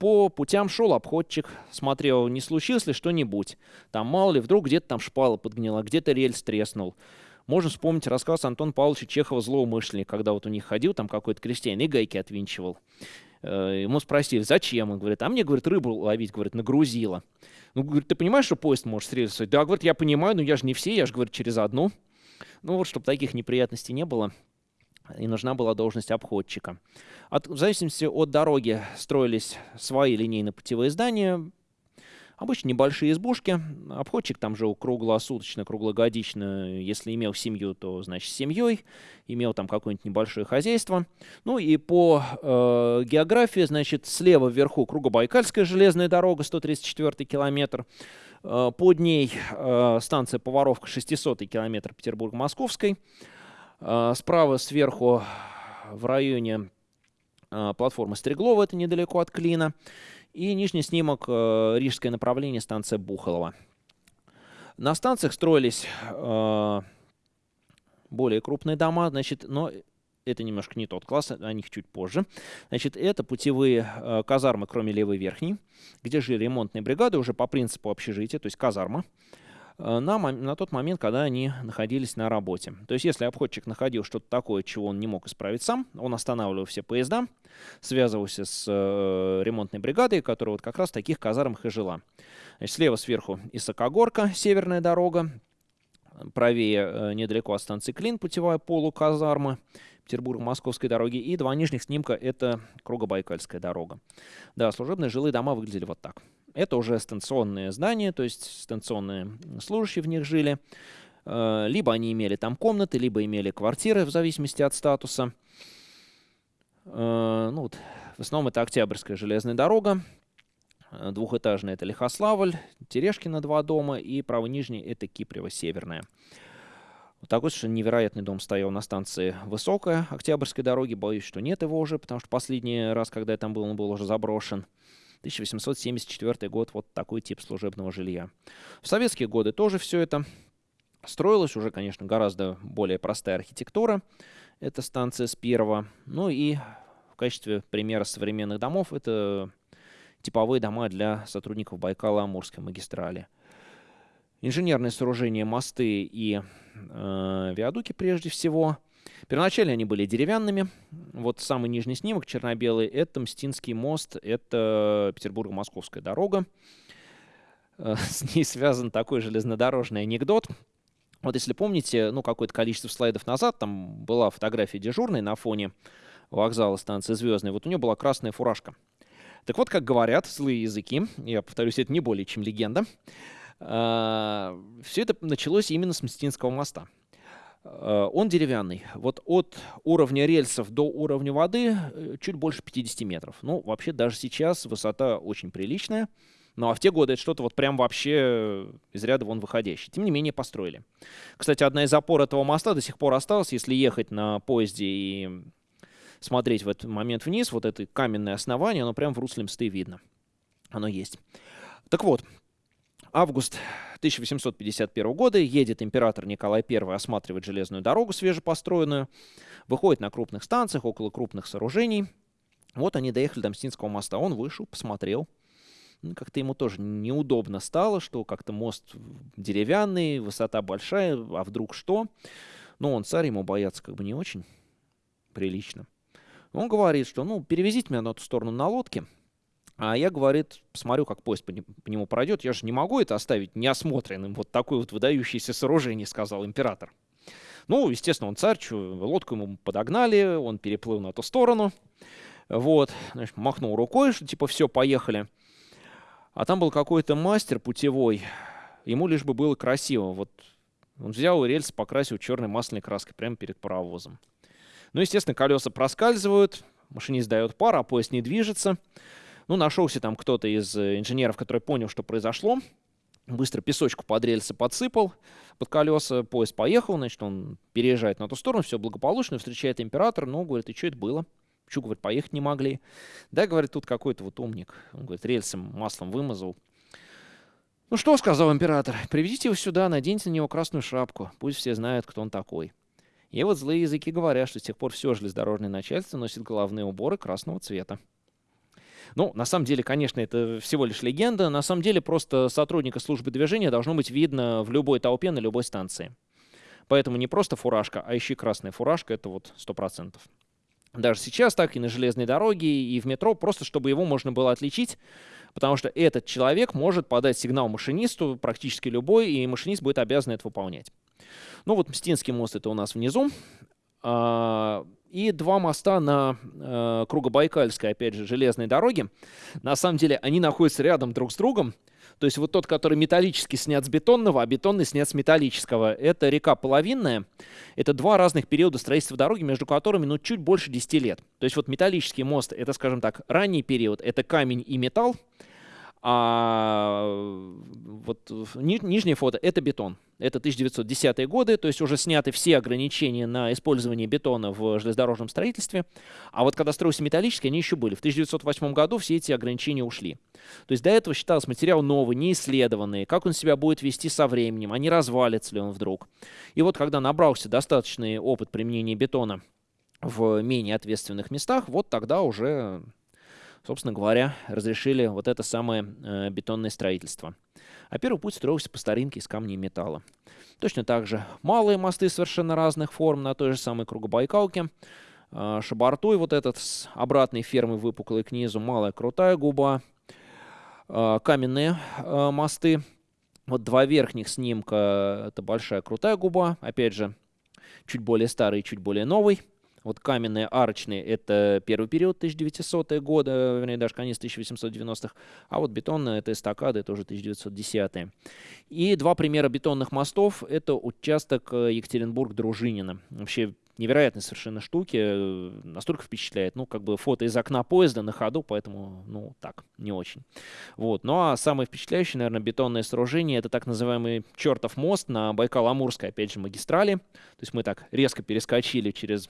По путям шел обходчик, смотрел, не случилось ли что-нибудь. Там мало ли, вдруг где-то там шпала подгнила, где-то рельс треснул. Можно вспомнить рассказ Антона Павловича Чехова «Злоумышленник», когда вот у них ходил там какой-то крестьянин и гайки отвинчивал. Э, ему спросили, зачем? Он говорит, а мне, говорит, рыбу ловить, говорит, нагрузила. Ну, говорит, ты понимаешь, что поезд может срезать? Да, говорит, я понимаю, но я же не все, я же, говорит, через одну. Ну вот, чтобы таких неприятностей не было, и нужна была должность обходчика. От, в зависимости от дороги строились свои линейно-путевые здания, Обычно небольшие избушки. Обходчик там жил круглосуточно, круглогодично. Если имел семью, то, значит, семьей. Имел там какое-нибудь небольшое хозяйство. Ну и по э, географии, значит, слева вверху Кругобайкальская железная дорога, 134 километр. Э, под ней э, станция Поваровка, 600 километр Петербург-Московской. Э, справа сверху в районе э, платформы Стреглова, это недалеко от Клина. И нижний снимок э, Рижское направление, станция Бухолова. На станциях строились более крупные дома, значит, но это немножко не тот класс, о них чуть позже. Значит, это путевые казармы, кроме левой верхней, где жили ремонтные бригады уже по принципу общежития, то есть казарма. Э, на, на тот момент, когда они находились на работе. То есть, если обходчик находил что-то такое, чего он не мог исправить сам, он останавливал все поезда, связывался с э, ремонтной бригадой, которая вот как раз в таких казармах и жила. Значит, слева сверху Исакогорка, северная дорога, правее э, недалеко от станции Клин, путевая полуказарма, Петербург-Московской дороги, и два нижних снимка — это Кругобайкальская дорога. Да, служебные жилые дома выглядели вот так. Это уже станционные здания, то есть станционные служащие в них жили. Э, либо они имели там комнаты, либо имели квартиры в зависимости от статуса. Э, ну, вот, в основном это Октябрьская железная дорога. Э, двухэтажная это Лихославль, Терешкина два дома и правый нижний это Кипрево северная. Вот такой совершенно невероятный дом стоял на станции Высокая Октябрьской дороги. Боюсь, что нет его уже, потому что последний раз, когда я там был, он был уже заброшен. 1874 год, вот такой тип служебного жилья. В советские годы тоже все это строилось, уже, конечно, гораздо более простая архитектура. Это станция с первого. Ну и в качестве примера современных домов это типовые дома для сотрудников Байкала-Амурской магистрали. Инженерные сооружения, мосты и э, виадуки прежде всего – Первоначально они были деревянными. Вот самый нижний снимок, черно-белый, это Мстинский мост, это Петербург-Московская дорога. Э, с ней связан такой железнодорожный анекдот. Вот если помните, ну, какое-то количество слайдов назад, там была фотография дежурной на фоне вокзала станции Звездной. Вот у нее была красная фуражка. Так вот, как говорят злые языки, я повторюсь, это не более чем легенда, э, все это началось именно с Мстинского моста. Э, он деревянный. Вот от уровня рельсов до уровня воды э, чуть больше 50 метров. Ну, вообще, даже сейчас высота очень приличная. Ну, а в те годы это что-то вот прям вообще из ряда вон выходящее. Тем не менее, построили. Кстати, одна из опор этого моста до сих пор осталась. Если ехать на поезде и смотреть в этот момент вниз, вот это каменное основание, оно прям в русле мсты видно. Оно есть. Так вот, Август 1851 года едет император Николай I осматривать железную дорогу свежепостроенную, выходит на крупных станциях, около крупных сооружений. Вот они доехали до Мстинского моста. Он вышел, посмотрел. Ну, как-то ему тоже неудобно стало, что как-то мост деревянный, высота большая, а вдруг что? Но он царь, ему бояться как бы не очень прилично. Он говорит, что ну перевезите меня на ту сторону на лодке, а я, говорит, посмотрю, как поезд по, по нему пройдет. Я же не могу это оставить неосмотренным. Вот такое вот выдающееся сооружение, сказал император. Ну, естественно, он царь, лодку ему подогнали, он переплыл на ту сторону. Вот, значит, махнул рукой, что типа все, поехали. А там был какой-то мастер путевой, ему лишь бы было красиво. Вот он взял рельсы, покрасил черной масляной краской прямо перед паровозом. Ну, естественно, колеса проскальзывают, машинист дает пар, а поезд не движется. Ну, нашелся там кто-то из э, инженеров, который понял, что произошло. Быстро песочку под рельсы подсыпал под колеса, поезд поехал, значит, он переезжает на ту сторону, все благополучно, встречает император, ну, говорит, и что это было? Почему, говорит, поехать не могли? Да, говорит, тут какой-то вот умник, он, говорит, рельсом маслом вымазал. Ну что, сказал император, приведите его сюда, наденьте на него красную шапку, пусть все знают, кто он такой. И вот злые языки говорят, что с тех пор все железнодорожное начальство носит головные уборы красного цвета. Ну, на самом деле, конечно, это всего лишь легенда. На самом деле, просто сотрудника службы движения должно быть видно в любой толпе на любой станции. Поэтому не просто фуражка, а еще и красная фуражка, это вот 100%. Даже сейчас так и на железной дороге, и в метро, просто чтобы его можно было отличить, потому что этот человек может подать сигнал машинисту, практически любой, и машинист будет обязан это выполнять. Ну вот Мстинский мост это у нас внизу. И два моста на э, Кругобайкальской, опять же, железной дороге. На самом деле они находятся рядом друг с другом. То есть вот тот, который металлический, снят с бетонного, а бетонный снят с металлического. Это река Половинная. Это два разных периода строительства дороги, между которыми ну, чуть больше 10 лет. То есть вот металлический мост, это, скажем так, ранний период, это камень и металл. А вот ни, нижнее фото — это бетон. Это 1910-е годы, то есть уже сняты все ограничения на использование бетона в железнодорожном строительстве. А вот когда строился металлический, они еще были. В 1908 году все эти ограничения ушли. То есть до этого считался материал новый, неисследованный, как он себя будет вести со временем, а не развалится ли он вдруг. И вот когда набрался достаточный опыт применения бетона в менее ответственных местах, вот тогда уже собственно говоря, разрешили вот это самое э, бетонное строительство. А первый путь строился по старинке из камня и металла. Точно так же малые мосты совершенно разных форм на той же самой Кругобайкалке. Э, Шабартуй вот этот с обратной фермы выпуклой к низу, малая крутая губа. Э, каменные э, мосты. Вот два верхних снимка, это большая крутая губа. Опять же, чуть более старый, чуть более новый. Вот каменные арочные — это первый период 1900-е годы, вернее, даже конец 1890-х, а вот бетонные — это эстакады, это уже 1910-е. И два примера бетонных мостов — это участок э, Екатеринбург-Дружинина. Вообще невероятные совершенно штуки, э, настолько впечатляет. Ну, как бы фото из окна поезда на ходу, поэтому, ну, так, не очень. Вот. Ну, а самое впечатляющее, наверное, бетонное сооружение — это так называемый чертов мост на Байкал-Амурской, опять же, магистрали. То есть мы так резко перескочили через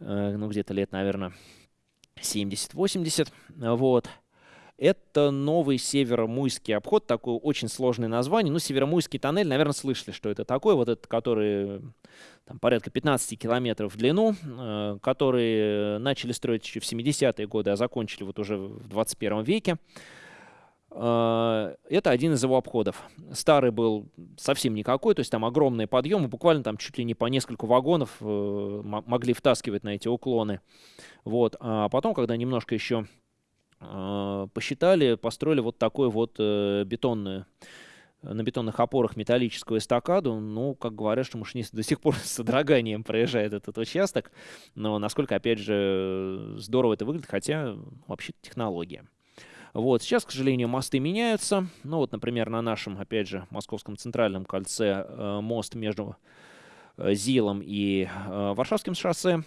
ну, где-то лет, наверное, 70-80, вот. Это новый Северомуйский обход, такое очень сложное название. Ну, Северомуйский тоннель, наверное, слышали, что это такое. Вот этот, который там, порядка 15 километров в длину, э, который начали строить еще в 70-е годы, а закончили вот уже в 21 веке. А, это один из его обходов. Старый был совсем никакой, то есть там огромные подъемы, буквально там чуть ли не по несколько вагонов э, могли втаскивать на эти уклоны. Вот. А потом, когда немножко еще э, посчитали, построили вот такой вот э, бетонную на бетонных опорах металлическую эстакаду. Ну, как говорят, что машинист до сих пор с содроганием проезжает этот участок. Но насколько, опять же, здорово это выглядит, хотя вообще технология. Вот. Сейчас, к сожалению, мосты меняются. Ну вот, например, на нашем, опять же, московском центральном кольце э, мост между э, Зилом и э, Варшавским шоссе.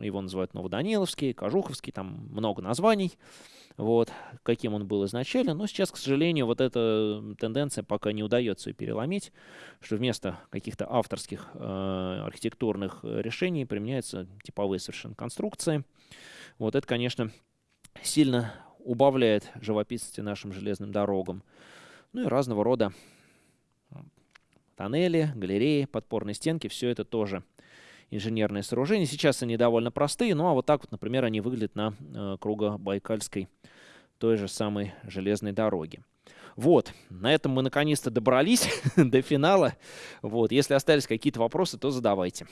Его называют Новоданиловский, Кожуховский, там много названий. Вот, каким он был изначально. Но сейчас, к сожалению, вот эта тенденция пока не удается переломить, что вместо каких-то авторских э, архитектурных решений применяются типовые совершенно конструкции. Вот это, конечно, сильно убавляет живописности нашим железным дорогам. Ну и разного рода тоннели, галереи, подпорные стенки, все это тоже инженерные сооружения. Сейчас они довольно простые, ну а вот так вот, например, они выглядят на э, кругобайкальской той же самой железной дороге. Вот, на этом мы наконец-то добрались до финала. Вот, если остались какие-то вопросы, то задавайте.